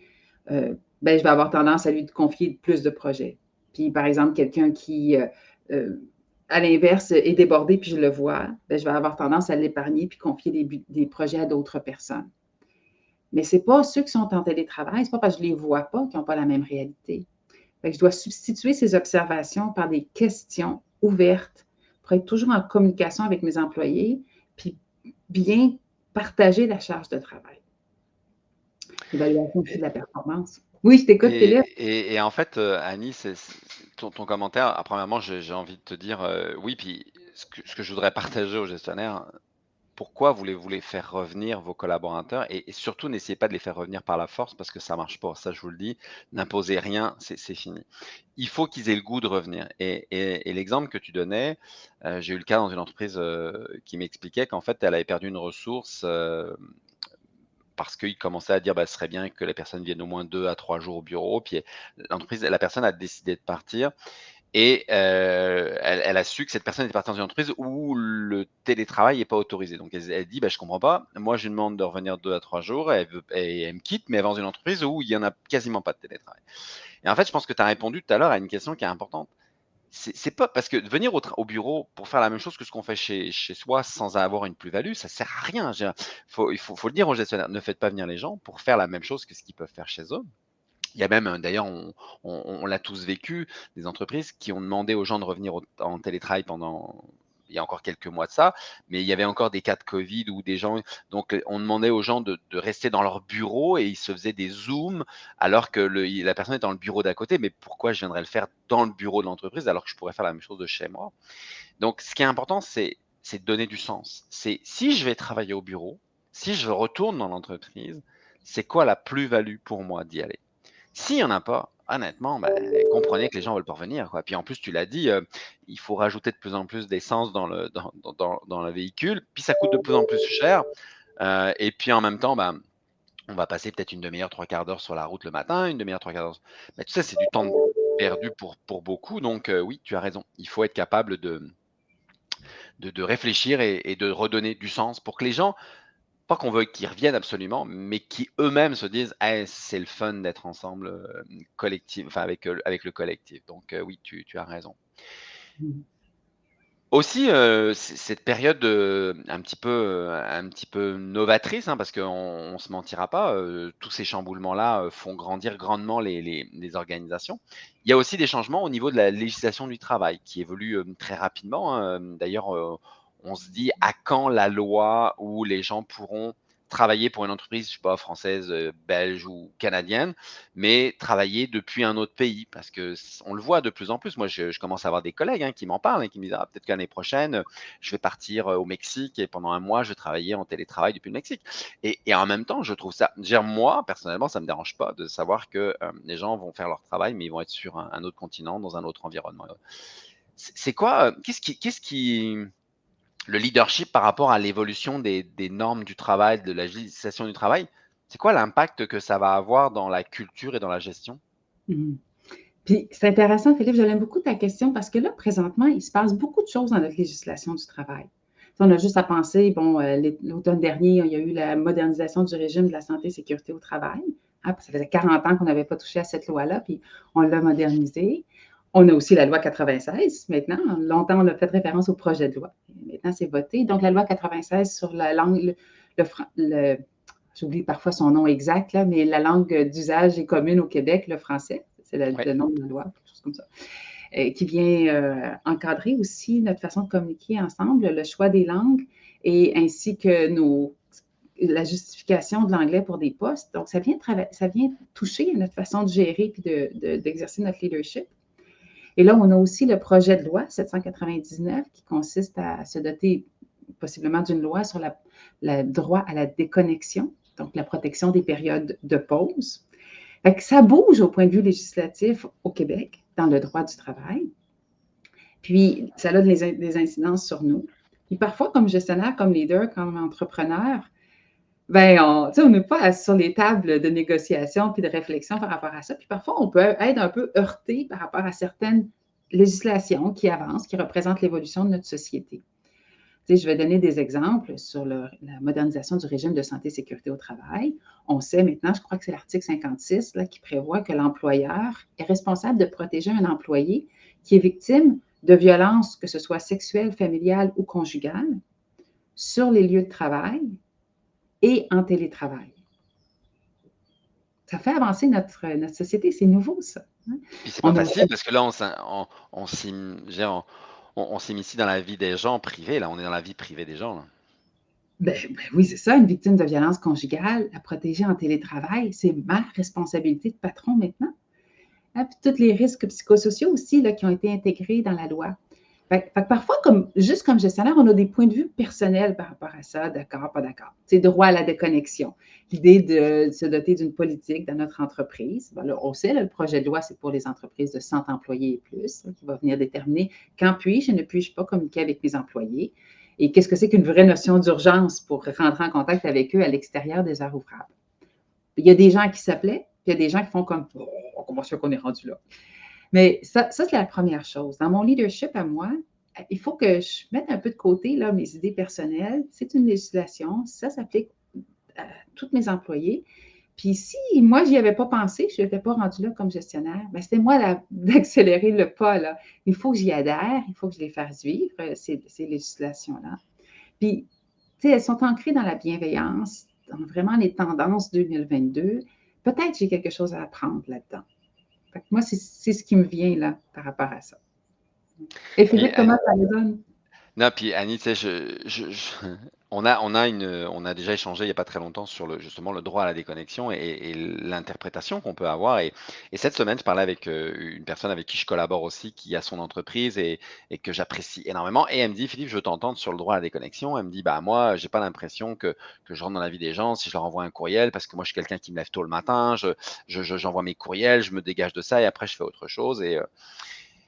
euh, ben, je vais avoir tendance à lui confier plus de projets. Puis, par exemple, quelqu'un qui, euh, euh, à l'inverse, est débordé, puis je le vois, ben, je vais avoir tendance à l'épargner puis confier des, projets à d'autres personnes. Mais ce n'est pas ceux qui sont en télétravail, ce n'est pas parce que je ne les vois pas qu'ils n'ont pas la même réalité. je dois substituer ces observations par des questions ouvertes pour être toujours en communication avec mes employés, puis bien partager la charge de travail. Évaluation de la performance. Oui, je t'écoute, Philippe. Et, en fait, euh, Annie, ton, commentaire, premièrement, j'ai, envie de te dire, euh, oui, puis ce que, ce que, je voudrais partager aux gestionnaires, pourquoi voulez-vous les faire revenir, vos collaborateurs? Et, surtout, n'essayez pas de les faire revenir par la force parce que ça ne marche pas. Ça, je vous le dis, n'imposez rien, c'est fini. Il faut qu'ils aient le goût de revenir. Et, l'exemple que tu donnais, euh, j'ai eu le cas dans une entreprise euh, qui m'expliquait qu'en fait, elle avait perdu une ressource parce qu'il commençait à dire bah, ce serait bien que les personnes viennent au moins deux à trois jours au bureau. Puis l'entreprise, la personne a décidé de partir. Et euh, elle, a su que cette personne était partie dans une entreprise où le télétravail n'est pas autorisé. Donc elle, dit bah, Je ne comprends pas, moi je lui demande de revenir deux à trois jours et elle, me quitte, mais elle va dans une entreprise où il n'y en a quasiment pas de télétravail. Et en fait, je pense que tu as répondu tout à l'heure à une question qui est importante. C'est pas parce que venir au, bureau pour faire la même chose que ce qu'on fait chez, chez, soi sans avoir une plus-value, ça sert à rien. Faut, il faut, le dire aux gestionnaires ne faites pas venir les gens pour faire la même chose que ce qu'ils peuvent faire chez eux. Il y a même, d'ailleurs, on, l'a tous vécu, des entreprises qui ont demandé aux gens de revenir en télétravail pendant, il y a encore quelques mois de ça, mais il y avait encore des cas de Covid où des gens, donc on demandait aux gens de, rester dans leur bureau et ils se faisaient des zooms alors que la personne est dans le bureau d'à côté. Mais pourquoi je viendrais le faire dans le bureau de l'entreprise alors que je pourrais faire la même chose de chez moi? Donc, ce qui est important, c'est de donner du sens. C'est si je vais travailler au bureau, si je retourne dans l'entreprise, c'est quoi la plus-value pour moi d'y aller? S'il n'y en a pas, honnêtement, ben, comprenez que les gens veulent pas revenir. Quoi. Puis en plus, tu l'as dit, euh, il faut rajouter de plus en plus d'essence dans le, dans, le véhicule, puis ça coûte de plus en plus cher. Euh, et puis en même temps, ben, on va passer peut-être une demi-heure, trois quarts d'heure sur la route le matin, une demi-heure, trois quarts d'heure. Mais tu sais, c'est du temps perdu pour, pour beaucoup. Donc euh, oui, tu as raison. Il faut être capable de, de, réfléchir et, de redonner du sens pour que les gens pas qu'on veut qu'ils reviennent absolument, mais qui eux-mêmes se disent c'est le fun d'être ensemble euh, collectif, enfin avec, euh, avec le collectif. Donc euh, oui, tu, as raison. Mmh. Aussi, cette période un, petit peu, un petit peu novatrice, hein, parce qu'on ne se mentira pas, tous ces chamboulements-là font grandir grandement les, les, organisations. Il y a aussi des changements au niveau de la législation du travail qui évolue très rapidement. Hein. D'ailleurs, on se dit à quand la loi où les gens pourront travailler pour une entreprise, je sais pas, française, euh, belge ou canadienne, mais travailler depuis un autre pays, parce que on le voit de plus en plus. Moi, je, commence à avoir des collègues hein, qui m'en parlent et qui me disent ah, peut-être qu'année l'année prochaine, je vais partir euh, au Mexique et pendant un mois, je vais travailler en télétravail depuis le Mexique. Et, en même temps, je trouve ça, dire moi personnellement, ça me dérange pas de savoir que euh, les gens vont faire leur travail, mais ils vont être sur un, autre continent, dans un autre environnement. C'est quoi qu'est-ce qui le leadership par rapport à l'évolution des, normes du travail, de la législation du travail, c'est quoi l'impact que ça va avoir dans la culture et dans la gestion? Mmh. Puis c'est intéressant, Philippe, j'aime beaucoup ta question parce que là, présentement, il se passe beaucoup de choses dans notre législation du travail. On a juste à penser, bon, euh, l'automne dernier, il y a eu la modernisation du régime de la santé et sécurité au travail. Ah, ça faisait 40 ans qu'on n'avait pas touché à cette loi-là, puis on l'a modernisée. On a aussi la loi 96 maintenant. Longtemps, on a fait référence au projet de loi. Maintenant, c'est voté. Donc, la loi 96 sur la langue, le, j'oublie parfois son nom exact, là, mais la langue d'usage et commune au Québec, le français, c'est le, nom de la loi, quelque chose comme ça, euh, qui vient euh, encadrer aussi notre façon de communiquer ensemble, le choix des langues et ainsi que nos, la justification de l'anglais pour des postes. Donc, ça vient, ça vient toucher notre façon de gérer et d'exercer notre leadership. Et là, on a aussi le projet de loi 799 qui consiste à se doter possiblement d'une loi sur le droit à la déconnexion, donc la protection des périodes de pause. ça bouge au point de vue législatif au Québec dans le droit du travail. Puis, ça a des, incidences sur nous. Et parfois, comme gestionnaire, comme leader, comme entrepreneur, ben, on n'est pas sur les tables de négociation puis de réflexion par rapport à ça. Puis parfois, on peut être un peu heurté par rapport à certaines législations qui avancent, qui représentent l'évolution de notre société. je vais donner des exemples sur la modernisation du régime de santé et sécurité au travail. On sait maintenant, je crois que c'est l'article 56 là, qui prévoit que l'employeur est responsable de protéger un employé qui est victime de violences, que ce soit sexuelles, familiales ou conjugales, sur les lieux de travail et en télétravail. Ça fait avancer notre, notre société, c'est nouveau ça. Hein. c'est pas facile parce que là, on, on, on, on, s'immisce dans la vie des gens privés, là, on est dans la vie privée des gens. Ben, ben, oui, c'est ça, une victime de violence conjugale, à protéger en télétravail, c'est ma responsabilité de patron maintenant. Hein, puis tous les risques psychosociaux aussi là, qui ont été intégrés dans la loi parfois, comme, juste comme gestionnaire, on a des points de vue personnels par rapport à ça, d'accord, pas d'accord. C'est droit à la déconnexion. L'idée de, se doter d'une politique dans notre entreprise. on sait, le projet de loi, c'est pour les entreprises de 100 employés et plus, qui va venir déterminer quand puis-je et ne puis-je pas communiquer avec mes employés. Et qu'est-ce que c'est qu'une vraie notion d'urgence pour rentrer en contact avec eux à l'extérieur des heures ouvrables. Il y a des gens qui s'appelaient, puis il y a des gens qui font comme oh, comment ça qu'on est rendu là? Mais ça, c'est la première chose. Dans mon leadership à moi, il faut que je mette un peu de côté là, mes idées personnelles. C'est une législation, ça s'applique à tous mes employés. Puis si moi, je n'y avais pas pensé, je n'étais pas rendu là comme gestionnaire, ben c'était moi d'accélérer le pas. Là. Il faut que j'y adhère, il faut que je les fasse vivre, euh, ces, ces législations-là. Puis, tu sais, elles sont ancrées dans la bienveillance, dans vraiment les tendances 2022. Peut-être j'ai quelque chose à apprendre là-dedans moi, c'est ce qui me vient là par rapport à ça. Et Philippe, comment ça les donne? Non, puis Annie, tu sais, on a, on a une, on a déjà échangé il n'y a pas très longtemps sur le, justement le droit à la déconnexion et, l'interprétation qu'on peut avoir. Et, cette semaine, je parlais avec euh, une personne avec qui je collabore aussi, qui a son entreprise et, que j'apprécie énormément. Et elle me dit, Philippe, je veux t'entendre sur le droit à la déconnexion. Elle me dit, bah moi, j'ai pas l'impression que, je rentre dans la vie des gens si je leur envoie un courriel, parce que moi, je suis quelqu'un qui me lève tôt le matin, je, j'envoie mes courriels, je me dégage de ça et après, je fais autre chose. Et,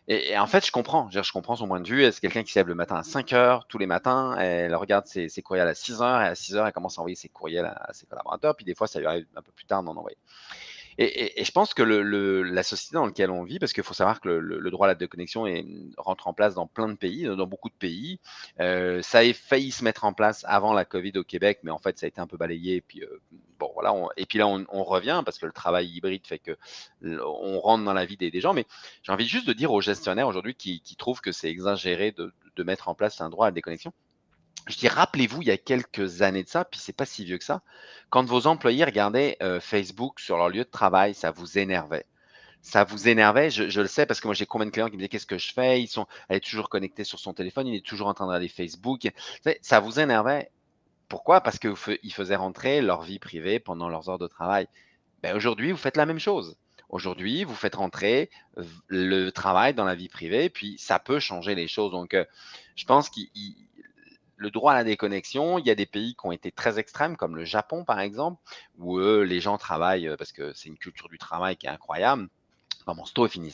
et, en fait, je comprends. Je, comprends son point de vue. C'est quelqu'un qui se lève le matin à 5 heures tous les matins. Elle regarde ses, courriels à 6 heures. Et à 6 heures, elle commence à envoyer ses courriels à, ses collaborateurs. Puis des fois, ça lui arrive un peu plus tard d'en envoyer. Et, je pense que la société dans laquelle on vit, parce qu'il faut savoir que le, droit à la déconnexion est, rentre en place dans plein de pays, dans beaucoup de pays, euh, ça a failli se mettre en place avant la Covid au Québec, mais en fait, ça a été un peu balayé. Et puis, euh, voilà, puis là, on, revient parce que le travail hybride fait que on rentre dans la vie des, gens. Mais j'ai envie juste de dire aux gestionnaires aujourd'hui qui, trouvent que c'est exagéré de mettre en place un droit à la déconnexion je dis, rappelez-vous, il y a quelques années de ça, puis c'est pas si vieux que ça, quand vos employés regardaient euh, Facebook sur leur lieu de travail, ça vous énervait. Ça vous énervait, je, le sais parce que moi j'ai combien de clients qui me disaient qu'est-ce que je fais, ils sont, elle est toujours connectée sur son téléphone, il est toujours en train de regarder Facebook. Ça vous énervait. Pourquoi? Parce qu'ils faisaient rentrer leur vie privée pendant leurs heures de travail. Ben, aujourd'hui, vous faites la même chose. Aujourd'hui, vous faites rentrer le travail dans la vie privée, puis ça peut changer les choses. Donc, euh, je pense qu'il le droit à la déconnexion, il y a des pays qui ont été très extrêmes, comme le Japon par exemple, où eux, les gens travaillent euh, parce que c'est une culture du travail qui est incroyable, comme en Sto et.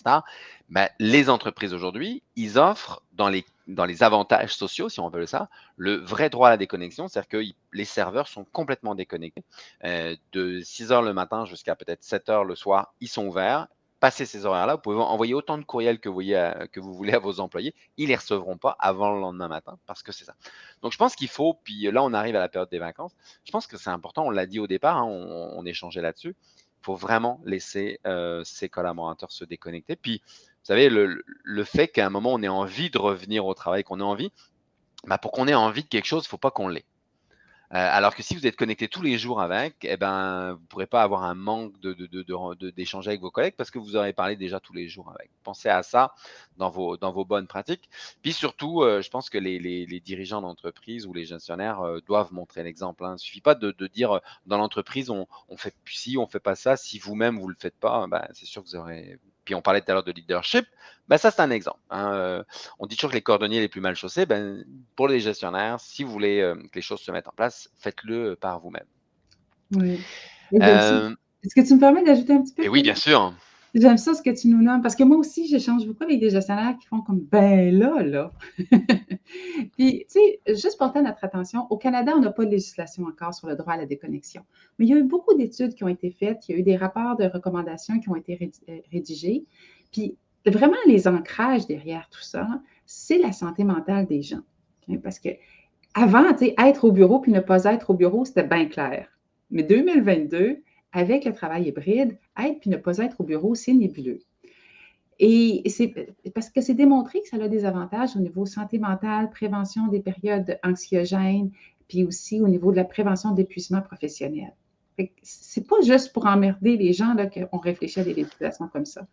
Ben, les entreprises aujourd'hui, ils offrent dans les, dans les avantages sociaux, si on veut ça, le vrai droit à la déconnexion, c'est-à-dire que les serveurs sont complètement déconnectés. Euh, de 6 heures le matin jusqu'à peut-être 7 heures le soir, ils sont ouverts passer ces horaires-là, vous pouvez envoyer autant de courriels que vous, voulez à vos employés. Ils ne les recevront pas avant le lendemain matin parce que c'est ça. Donc, je pense qu'il faut, puis là, on arrive à la période des vacances. Je pense que c'est important, on l'a dit au départ, hein, on, échangeait là-dessus. Il faut vraiment laisser euh, ses collaborateurs se déconnecter. Puis, vous savez, le, fait qu'à un moment, on ait envie de revenir au travail, qu'on ait envie, bah, pour qu'on ait envie de quelque chose, il ne faut pas qu'on l'ait. Euh, alors que si vous êtes connecté tous les jours avec, eh ben, vous ne pourrez pas avoir un manque d'échanger avec vos collègues parce que vous aurez parlé déjà tous les jours avec. Pensez à ça dans vos, dans vos bonnes pratiques. Puis surtout, euh, je pense que les, dirigeants d'entreprise ou les gestionnaires euh, doivent montrer l'exemple. Hein. Il ne suffit pas de, dire dans l'entreprise, on, on fait ci, on ne fait pas ça. Si vous-même, vous ne le faites pas, ben, c'est sûr que vous aurez puis on parlait tout à l'heure de leadership, ben ça c'est un exemple. Hein. Euh, on dit toujours que les cordonniers les plus mal chaussés, ben, pour les gestionnaires, si vous voulez euh, que les choses se mettent en place, faites-le par vous-même. Oui. Euh, est-ce que tu me permets d'ajouter un petit peu? Et oui, bien sûr. J'aime ça ce que tu nous nommes, parce que moi aussi, j'échange beaucoup avec des gestionnaires qui font comme ben là, là. Puis, tu sais, juste porter notre attention, au Canada, on n'a pas de législation encore sur le droit à la déconnexion. Mais il y a eu beaucoup d'études qui ont été faites, il y a eu des rapports de recommandations qui ont été euh, rédigés. Puis, vraiment, les ancrages derrière tout ça, c'est la santé mentale des gens. Parce que avant, tu sais, être au bureau puis ne pas être au bureau, c'était bien clair. Mais 2022, avec le travail hybride, être puis ne pas être au bureau, c'est nébuleux. Et c'est parce que c'est démontré que ça a des avantages au niveau santé mentale, prévention des périodes anxiogènes, puis aussi au niveau de la prévention d'épuisement professionnel. C'est pas juste pour emmerder les gens qu'on réfléchit à des législations comme ça.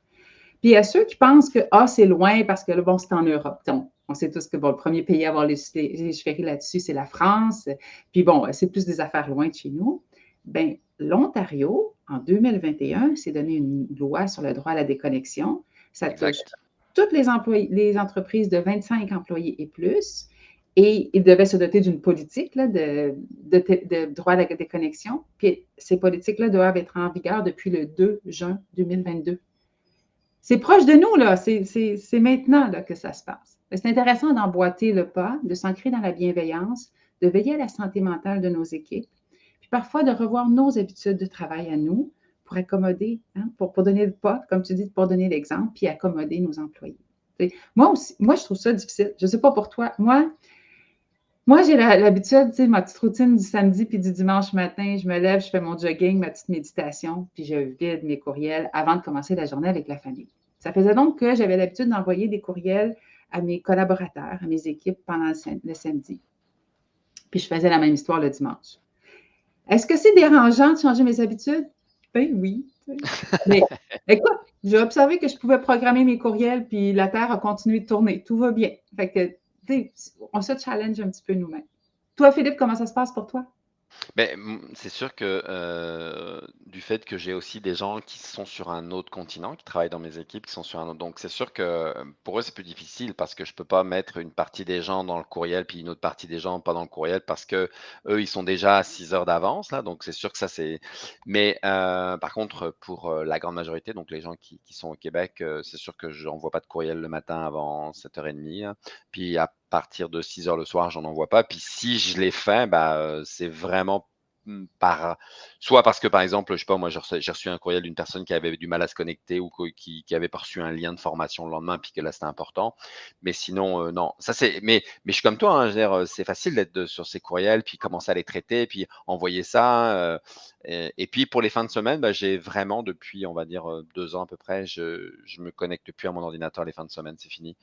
Puis à ceux qui pensent que ah, c'est loin parce que bon, c'est en Europe. Donc, on sait tous que bon, le premier pays à avoir légiféré là-dessus, c'est la France. Puis bon, c'est plus des affaires loin de chez nous. Bien, l'Ontario, en 2021, s'est donné une loi sur le droit à la déconnexion. Ça touche toutes les, employés, les entreprises de 25 employés et plus. Et ils devaient se doter d'une politique de, de, droit à la déconnexion. Puis ces politiques-là doivent être en vigueur depuis le 2 juin 2022. C'est proche de nous, là. C'est maintenant là, que ça se passe. C'est intéressant d'emboîter le pas, de s'ancrer dans la bienveillance, de veiller à la santé mentale de nos équipes, parfois de revoir nos habitudes de travail à nous pour accommoder, hein, pour, donner le pas, comme tu dis, pour donner l'exemple, puis accommoder nos employés. moi aussi, moi, je trouve ça difficile. Je ne sais pas pour toi. Moi, moi, j'ai l'habitude, tu sais, ma petite routine du samedi puis du dimanche matin, je me lève, je fais mon jogging, ma petite méditation, puis je vide mes courriels avant de commencer la journée avec la famille. Ça faisait donc que j'avais l'habitude d'envoyer des courriels à mes collaborateurs, à mes équipes pendant le samedi. Puis je faisais la même histoire le dimanche. Est-ce que c'est dérangeant de changer mes habitudes? Ben oui. Mais écoute, j'ai observé que je pouvais programmer mes courriels, puis la Terre a continué de tourner. Tout va bien. Fait que on se challenge un petit peu nous-mêmes. Toi, Philippe, comment ça se passe pour toi? Ben, c'est sûr que du fait que j'ai aussi des gens qui sont sur un autre continent, qui travaillent dans mes équipes, qui sont sur un autre. Donc, c'est sûr que pour eux, c'est plus difficile parce que je peux pas mettre une partie des gens dans le courriel puis une autre partie des gens pas dans le courriel parce que eux, ils sont déjà à 6 heures d'avance là. Donc, c'est sûr que ça, c'est. Mais par contre, pour la grande majorité, donc les gens qui, sont au Québec, c'est sûr que je n'envoie pas de courriel le matin avant 7h30. Hein. Puis à partir de 6 heures le soir, j'en envoie pas. Puis si je l'ai fait, bah, c'est vraiment mmh, par soit parce que par exemple, je sais pas, moi j'ai reçu, un courriel d'une personne qui avait du mal à se connecter ou qui, avait reçu un lien de formation le lendemain, puis que là c'était important. Mais sinon, non, ça c'est. Mais, je suis comme toi, hein, c'est facile d'être sur ces courriels, puis commencer à les traiter, puis envoyer ça. et, puis pour les fins de semaine, bah, j'ai vraiment depuis, on va dire deux ans à peu près, je, je me connecte plus à mon ordinateur les fins de semaine, c'est fini.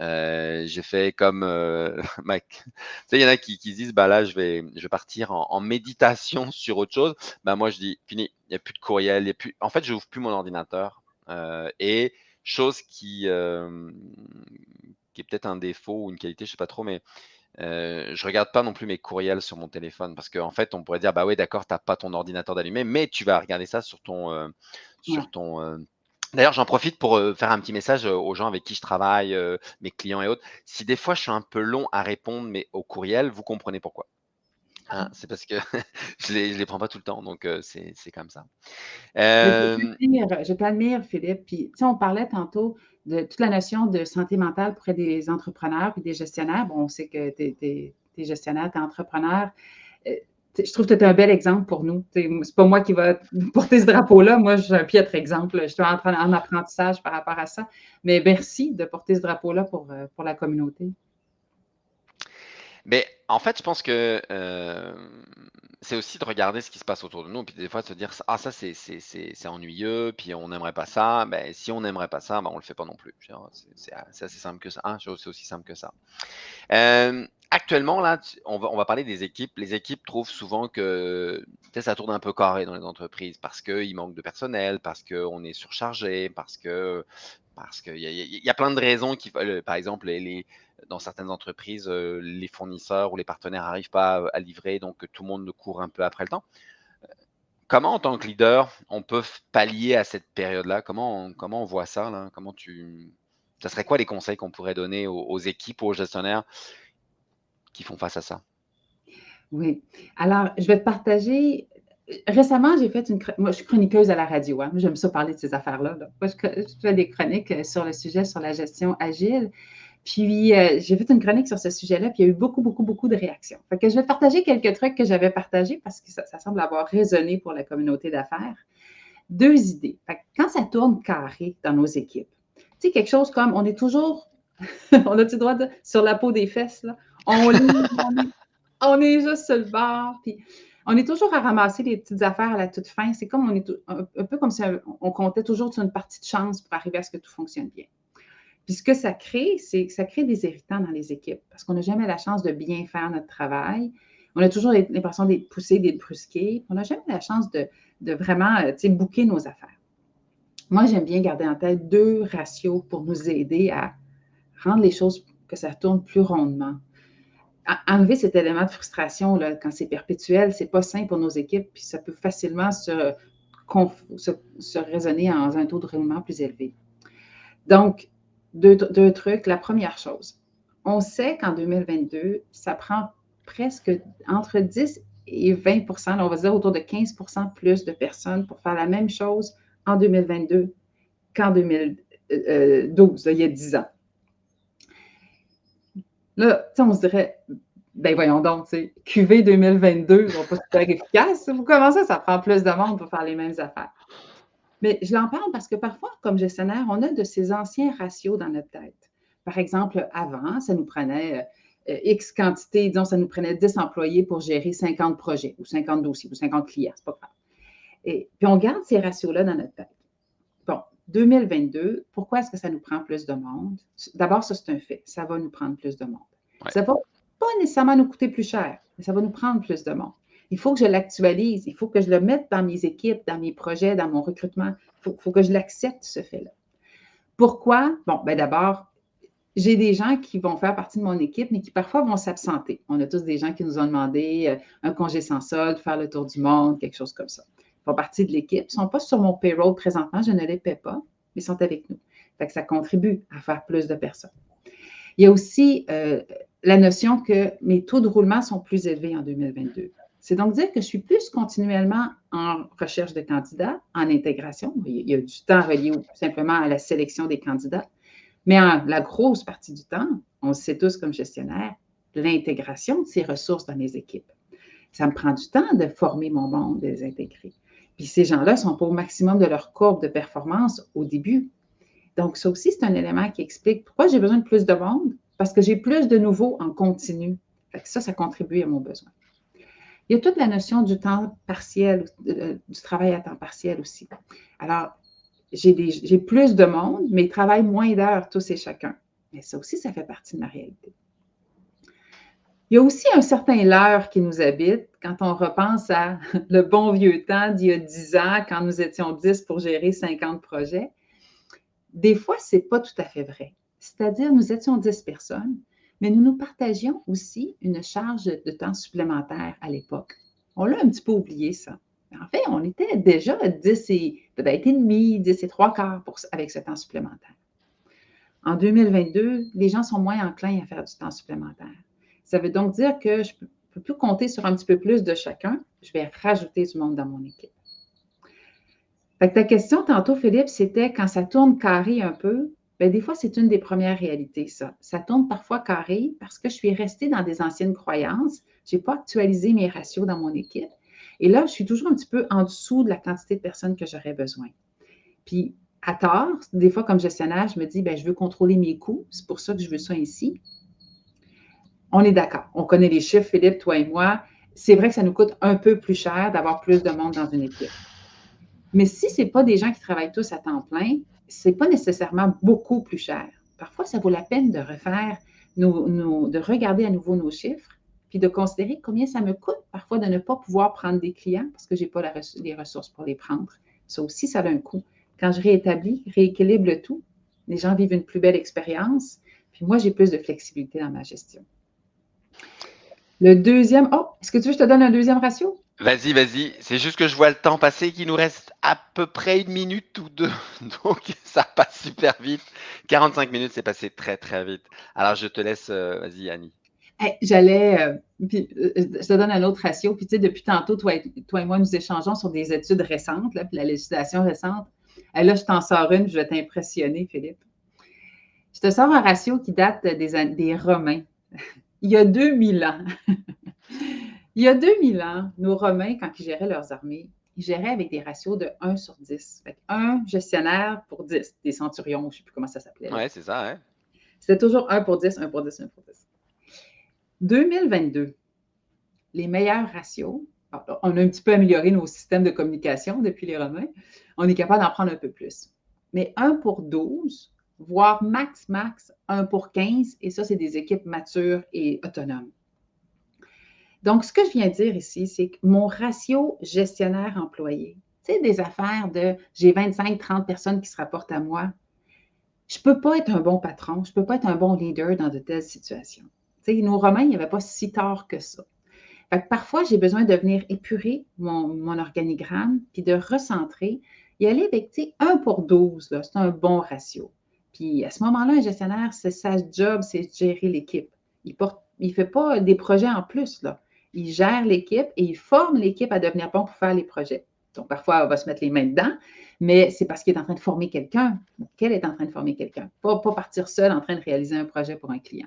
Euh, j'ai fait comme euh, Mac. Tu sais, il y en a qui, qui disent, bah là, je vais, je vais partir en, méditation sur autre chose. Bah moi, je dis, fini, il n'y a plus de courriel, il a plus. En fait, je n'ouvre plus mon ordinateur. Euh, et chose qui, qui est peut-être un défaut ou une qualité, je sais pas trop, mais euh, je regarde pas non plus mes courriels sur mon téléphone parce qu'en en fait, on pourrait dire, bah ouais, d'accord, tu n'as pas ton ordinateur d'allumé, mais tu vas regarder ça sur ton, sur ton D'ailleurs, j'en profite pour faire un petit message aux gens avec qui je travaille, mes clients et autres. Si des fois je suis un peu long à répondre, mais au courriel, vous comprenez pourquoi. Hein, ah. c'est parce que je ne les, les, prends pas tout le temps, donc c'est comme ça. Je t'admire, Philippe. Puis, on parlait tantôt de toute la notion de santé mentale pour des entrepreneurs et des gestionnaires. Bon, on sait que tu es, gestionnaire, tu es entrepreneur je trouve que tu es un bel exemple pour nous. C'est pas moi qui va porter ce drapeau-là. Moi, je suis un piètre exemple. Je suis en, apprentissage par rapport à ça. Mais merci de porter ce drapeau-là pour, euh, pour la communauté. Mais en fait, je pense que euh, c'est aussi de regarder ce qui se passe autour de nous, puis des fois de se dire ah ça c'est ennuyeux, puis on n'aimerait pas ça. Ben si on n'aimerait pas ça, ben on le fait pas non plus. C'est assez simple que ça. Hein, c'est aussi simple que ça. Euh, actuellement là, on va, parler des équipes. Les équipes trouvent souvent que ça tourne un peu carré dans les entreprises parce qu'il manque de personnel, parce qu'on est surchargé, parce que parce qu'il y, y, a plein de raisons qui, par exemple, dans certaines entreprises, euh, les fournisseurs ou les partenaires n'arrivent pas à, livrer, donc tout le monde court un peu après le temps. Comment, en tant que leader, on peut pallier à cette période-là? Comment on, comment on voit ça là? Comment tu, ça serait quoi les conseils qu'on pourrait donner aux, aux équipes, aux gestionnaires font face à ça? Oui. Alors, je vais te partager récemment, j'ai fait une. Moi, je suis chroniqueuse à la radio. Hein. J'aime ça parler de ces affaires-là. Moi, je, fais des chroniques euh, sur le sujet, sur la gestion agile. Puis, euh, j'ai fait une chronique sur ce sujet-là, puis il y a eu beaucoup, beaucoup, beaucoup de réactions. Fait que je vais partager quelques trucs que j'avais partagés parce que ça, semble avoir résonné pour la communauté d'affaires. Deux idées. Fait que quand ça tourne carré dans nos équipes, tu sais, quelque chose comme on est toujours, on a-tu droit de, sur la peau des fesses, là? On lit, on est juste sur le bord. Puis on est toujours à ramasser les petites affaires à la toute fin. C'est comme on est un, peu comme si on comptait toujours sur une partie de chance pour arriver à ce que tout fonctionne bien. Puis ce que ça crée, c'est que ça crée des irritants dans les équipes parce qu'on n'a jamais la chance de bien faire notre travail. On a toujours l'impression d'être poussé, d'être brusqué. On n'a jamais la chance de, de vraiment, euh, tu sais, bouquer nos affaires. Moi, j'aime bien garder en tête deux ratios pour nous aider à rendre les choses, que ça tourne plus rondement. Enlever cet élément de frustration là, quand c'est perpétuel, c'est pas sain pour nos équipes, puis ça peut facilement se, se, raisonner en un taux de roulement plus élevé. Donc, deux, deux, trucs. La première chose, on sait qu'en 2022, ça prend presque entre 10 et 20% on va dire autour de 15% plus de personnes pour faire la même chose en 2022 qu'en 2012, il y a 10 ans. Là, on se dirait, ben voyons donc, QV 2022 ne va pas super efficace. Vous commencez, ça prend plus de monde pour faire les mêmes affaires. Mais je l'en parle parce que parfois, comme gestionnaire, on a de ces anciens ratios dans notre tête. Par exemple, avant, ça nous prenait euh, X quantité, disons, ça nous prenait 10 employés pour gérer 50 projets ou 50 dossiers ou 50 clients, c'est pas grave. Et puis, on garde ces ratios-là dans notre tête. Bon, 2022, pourquoi est-ce que ça nous prend plus de monde? D'abord, ça, c'est un fait. Ça va nous prendre plus de monde. Ça ne va pas nécessairement nous coûter plus cher, mais ça va nous prendre plus de monde. Il faut que je l'actualise, il faut que je le mette dans mes équipes, dans mes projets, dans mon recrutement. Il faut, que je l'accepte, ce fait-là. Pourquoi? Bon, ben d'abord, j'ai des gens qui vont faire partie de mon équipe, mais qui parfois vont s'absenter. On a tous des gens qui nous ont demandé euh, un congé sans solde, faire le tour du monde, quelque chose comme ça. Font partie de l'équipe. Ne sont pas sur mon payroll présentement, je ne les paie pas, mais sont avec nous. Fait que ça contribue à faire plus de personnes. Il y a aussi euh, la notion que mes taux de roulement sont plus élevés en 2022. C'est donc dire que je suis plus continuellement en recherche de candidats, en intégration. Il y a du temps relié simplement à la sélection des candidats. Mais en, la grosse partie du temps, on le sait tous comme gestionnaire, l'intégration de ces ressources dans mes équipes. Ça me prend du temps de former mon monde, de les intégrer. Puis ces gens-là sont pas au maximum de leur courbe de performance au début. Donc, ça aussi, c'est un élément qui explique pourquoi j'ai besoin de plus de monde, parce que j'ai plus de nouveaux en continu. ça, ça contribue à mon besoin. Il y a toute la notion du temps partiel, euh, du travail à temps partiel aussi. Alors, j'ai plus de monde, mais ils travaillent moins d'heures tous et chacun. Mais ça aussi, ça fait partie de ma réalité. Il y a aussi un certain leurre qui nous habite quand on repense à le bon vieux temps d'il y a 10 ans, quand nous étions 10 pour gérer 50 projets. Des fois, ce n'est pas tout à fait vrai. C'est-à-dire, nous étions 10 personnes, mais nous nous partagions aussi une charge de temps supplémentaire à l'époque. On l'a un petit peu oublié, ça. En fait, on était déjà à 10 et peut-être et demi, 10 et trois quarts avec ce temps supplémentaire. En 2022, les gens sont moins enclins à faire du temps supplémentaire. Ça veut donc dire que je ne peux plus compter sur un petit peu plus de chacun. Je vais rajouter du monde dans mon équipe. ta question tantôt, Philippe, c'était quand ça tourne carré un peu, Bien, des fois, c'est une des premières réalités, ça. Ça tourne parfois carré parce que je suis restée dans des anciennes croyances. Je n'ai pas actualisé mes ratios dans mon équipe. Et là, je suis toujours un petit peu en dessous de la quantité de personnes que j'aurais besoin. Puis, à tort, des fois, comme gestionnaire, je me dis, bien, je veux contrôler mes coûts. C'est pour ça que je veux ça ici. On est d'accord. On connaît les chiffres, Philippe, toi et moi. C'est vrai que ça nous coûte un peu plus cher d'avoir plus de monde dans une équipe. Mais si ce n'est pas des gens qui travaillent tous à temps plein, ce n'est pas nécessairement beaucoup plus cher. Parfois, ça vaut la peine de refaire, de regarder à nouveau nos chiffres, puis de considérer combien ça me coûte parfois de ne pas pouvoir prendre des clients parce que je n'ai pas les ressources pour les prendre. Ça aussi, ça a un coût. Quand je réétablis, rééquilibre tout, les gens vivent une plus belle expérience, puis moi, j'ai plus de flexibilité dans ma gestion. Le deuxième, oh, est-ce que tu veux que je te donne un deuxième ratio? Vas-y, vas-y. C'est juste que je vois le temps passer, qu'il nous reste à peu près une minute ou deux. Donc, ça passe super vite. 45 minutes, c'est passé très, très vite. Alors, je te laisse, euh, vas-y, Annie. J'allais, euh, euh, je te donne un autre ratio. Puis, tu sais, depuis tantôt, toi et, toi et moi, nous échangeons sur des études récentes, là, puis la législation récente. Et là, je t'en sors une, je vais t'impressionner, Philippe. Je te sors un ratio qui date des, des Romains, il y a 2000 ans. Il y a 2000 ans, nos Romains, quand ils géraient leurs armées, ils géraient avec des ratios de 1 sur 10. Fait un gestionnaire pour 10, des centurions, je ne sais plus comment ça s'appelait. Oui, c'est ça, hein? C'était toujours 1 pour 10, 1 pour 10, 1 pour 10. 2022, les meilleurs ratios, on a un petit peu amélioré nos systèmes de communication depuis les Romains, on est capable d'en prendre un peu plus. Mais 1 pour 12, voire max, max 1 pour 15, et ça, c'est des équipes matures et autonomes. Donc, ce que je viens de dire ici, c'est que mon ratio gestionnaire-employé, c'est des affaires de j'ai 25-30 personnes qui se rapportent à moi. Je ne peux pas être un bon patron, je ne peux pas être un bon leader dans de telles situations. sais, nos Romains, il n'y avait pas si tard que ça. parfois, j'ai besoin de venir épurer mon, organigramme, puis de recentrer, y aller avec 1 pour 12, c'est un bon ratio. Puis à ce moment-là, un gestionnaire, c'est sa job, c'est de gérer l'équipe. Il ne fait pas des projets en plus. Là il gère l'équipe et il forme l'équipe à devenir bon pour faire les projets. Donc, parfois, on va se mettre les mains dedans, mais c'est parce qu'il est en train de former quelqu'un. Qu'elle est en train de former quelqu'un. Pas, pas partir seul en train de réaliser un projet pour un client.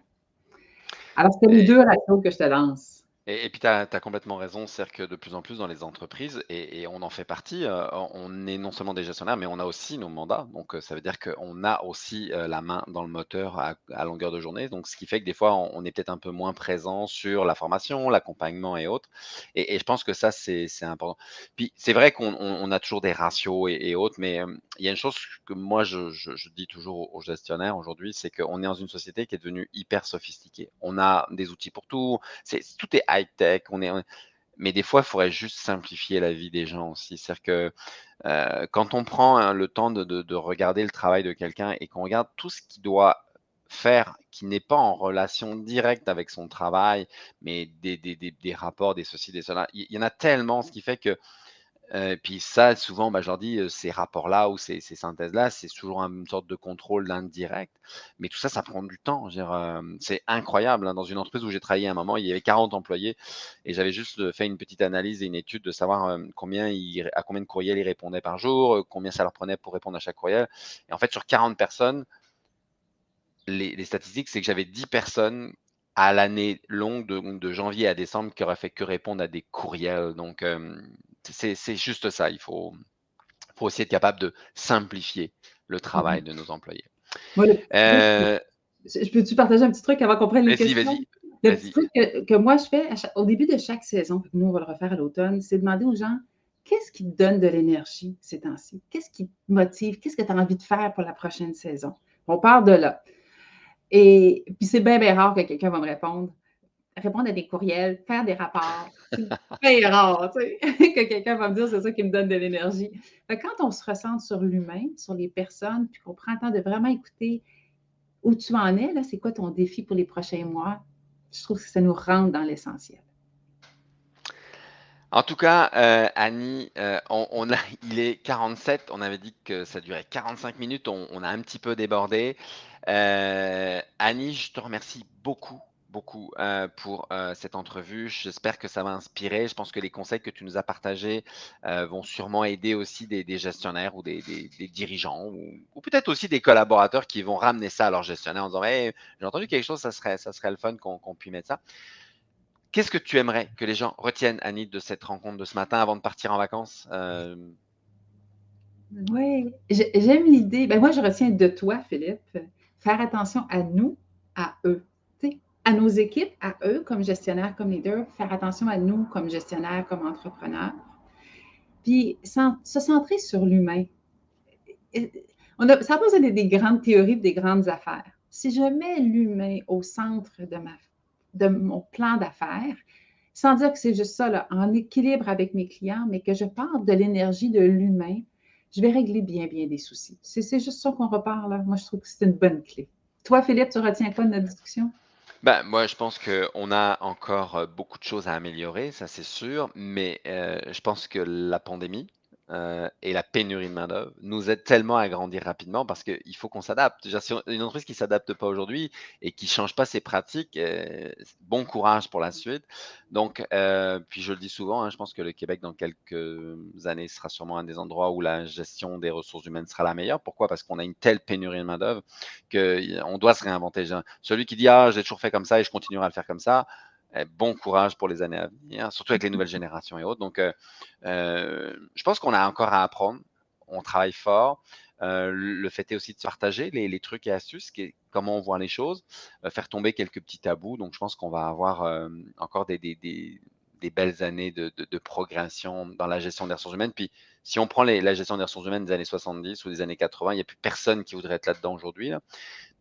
Alors, c'est les deux ratios que je te lance. Et, puis, tu as, complètement raison, c'est-à-dire que de plus en plus dans les entreprises, et, on en fait partie, euh, on est non seulement des gestionnaires, mais on a aussi nos mandats. Donc, euh, ça veut dire qu'on a aussi euh, la main dans le moteur à, longueur de journée. Donc, ce qui fait que des fois, on, est peut-être un peu moins présent sur la formation, l'accompagnement et autres. Et, je pense que ça, c'est important. Puis, c'est vrai qu'on a toujours des ratios et, autres, mais il y a une chose que moi, je, dis toujours aux gestionnaires aujourd'hui, c'est qu'on est dans une société qui est devenue hyper sophistiquée. On a des outils pour tout. Tout est high-tech, on est, mais des fois, il faudrait juste simplifier la vie des gens aussi. C'est-à-dire que euh, quand on prend hein, le temps de, regarder le travail de quelqu'un et qu'on regarde tout ce qu'il doit faire qui n'est pas en relation directe avec son travail, mais des, des rapports, des ceci, des cela, il y en a tellement, ce qui fait que puis ça, souvent, bah, je leur dis, ces rapports-là ou ces, synthèses-là, c'est toujours une sorte de contrôle indirect. Mais tout ça, ça prend du temps. c'est incroyable. Hein. Dans une entreprise où j'ai travaillé à un moment, il y avait 40 employés et j'avais juste fait une petite analyse et une étude de savoir combien à combien de courriels ils répondaient par jour, combien ça leur prenait pour répondre à chaque courriel. Et en fait, sur 40 personnes, les, statistiques, c'est que j'avais 10 personnes à l'année longue de, janvier à décembre qui auraient fait que répondre à des courriels. Donc, c'est juste ça. Il faut, faut aussi être capable de simplifier le mmh travail de nos employés. Euh, je peux-tu partager un petit truc avant qu'on prenne les questions? Vas-y, Le petit truc que, moi, je fais au début de chaque saison, nous, on va le refaire à l'automne, c'est demander aux gens qu'est-ce qui te donne de l'énergie ces temps-ci? Qu'est-ce qui te motive? Qu'est-ce que tu as envie de faire pour la prochaine saison? On part de là. Et puis, c'est bien, bien rare que quelqu'un va me répondre répondre à des courriels, faire des rapports. C'est très rare, tu sais, que quelqu'un va me dire c'est ça qui me donne de l'énergie. Quand on se ressent sur l'humain, sur les personnes, puis qu'on prend le temps de vraiment écouter où tu en es, là, c'est quoi ton défi pour les prochains mois, je trouve que ça nous rentre dans l'essentiel. En tout cas, euh, Annie, euh, on, a, il est 47. On avait dit que ça durait 45 minutes. On, a un petit peu débordé. Euh, Annie, je te remercie beaucoup beaucoup euh, pour euh, cette entrevue. J'espère que ça va inspirer. Je pense que les conseils que tu nous as partagés euh, vont sûrement aider aussi des, gestionnaires ou des, dirigeants ou, peut-être aussi des collaborateurs qui vont ramener ça à leur gestionnaire en disant hey, J'ai entendu quelque chose, ça serait, ça serait le fun qu'on puisse mettre ça. Qu'est-ce que tu aimerais que les gens retiennent, Annie, de cette rencontre de ce matin avant de partir en vacances Oui, j'aime l'idée. Ben moi, je retiens de toi, Philippe, faire attention à nous, à eux à nos équipes, à eux comme gestionnaires, comme leaders, faire attention à nous comme gestionnaires, comme entrepreneurs. Puis se centrer sur l'humain. On ça pose des, des grandes théories, des grandes affaires. Si je mets l'humain au centre de, mon plan d'affaires, sans dire que c'est juste ça, en équilibre avec mes clients, mais que je parle de l'énergie de l'humain, je vais régler bien, bien des soucis. C'est juste ça qu'on repart là. Moi, je trouve que c'est une bonne clé. Toi, Philippe, tu retiens quoi de notre discussion? Ben, moi, je pense qu'on a encore beaucoup de choses à améliorer, ça c'est sûr, mais je pense que la pandémie euh, et la pénurie de main-d'œuvre nous aide tellement à grandir rapidement parce qu'il faut qu'on s'adapte. Une entreprise qui ne s'adapte pas aujourd'hui et qui ne change pas ses pratiques, euh, bon courage pour la suite. Donc, euh, puis je le dis souvent, hein, je pense que le Québec, dans quelques années, sera sûrement un des endroits où la gestion des ressources humaines sera la meilleure. Pourquoi? Parce qu'on a une telle pénurie de main-d'œuvre qu'on doit se réinventer. Celui qui dit Ah, j'ai toujours fait comme ça et je continuerai à le faire comme ça bon courage pour les années à venir, surtout avec les nouvelles générations et autres. Donc, euh, euh, je pense qu'on a encore à apprendre. On travaille fort. Euh, le fait est aussi de partager les, trucs et astuces, comment on voit les choses, faire tomber quelques petits tabous. Donc, je pense qu'on va avoir encore des, des belles années de, progression dans la gestion des ressources humaines. Puis, si on prend la gestion des ressources humaines des années 70 ou des années 80, il n'y a plus personne qui voudrait être là-dedans aujourd'hui.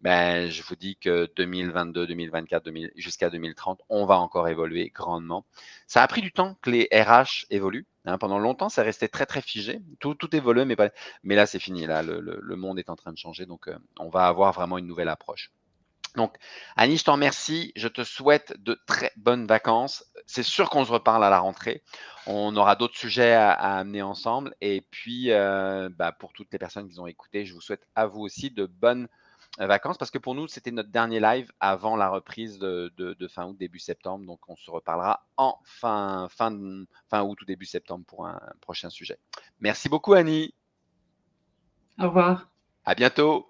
Ben, je vous dis que 2022, 2024, jusqu'à 2030, on va encore évoluer grandement. Ça a pris du temps que les RH évoluent. Hein. pendant longtemps, ça restait très, très figé. Tout, tout évolue, mais, pas... mais là, c'est fini. Là, le, monde est en train de changer. Donc, euh, on va avoir vraiment une nouvelle approche. Donc, Annie, je t'en remercie. Je te souhaite de très bonnes vacances. C'est sûr qu'on se reparle à la rentrée. On aura d'autres sujets à, amener ensemble. Et puis, euh, bah, pour toutes les personnes qui ont écouté, je vous souhaite à vous aussi de bonnes euh, vacances parce que pour nous, c'était notre dernier live avant la reprise de, fin août, début septembre. Donc, on se reparlera en fin, fin, fin août ou début septembre pour un prochain sujet. Merci beaucoup, Annie. Au revoir. À bientôt.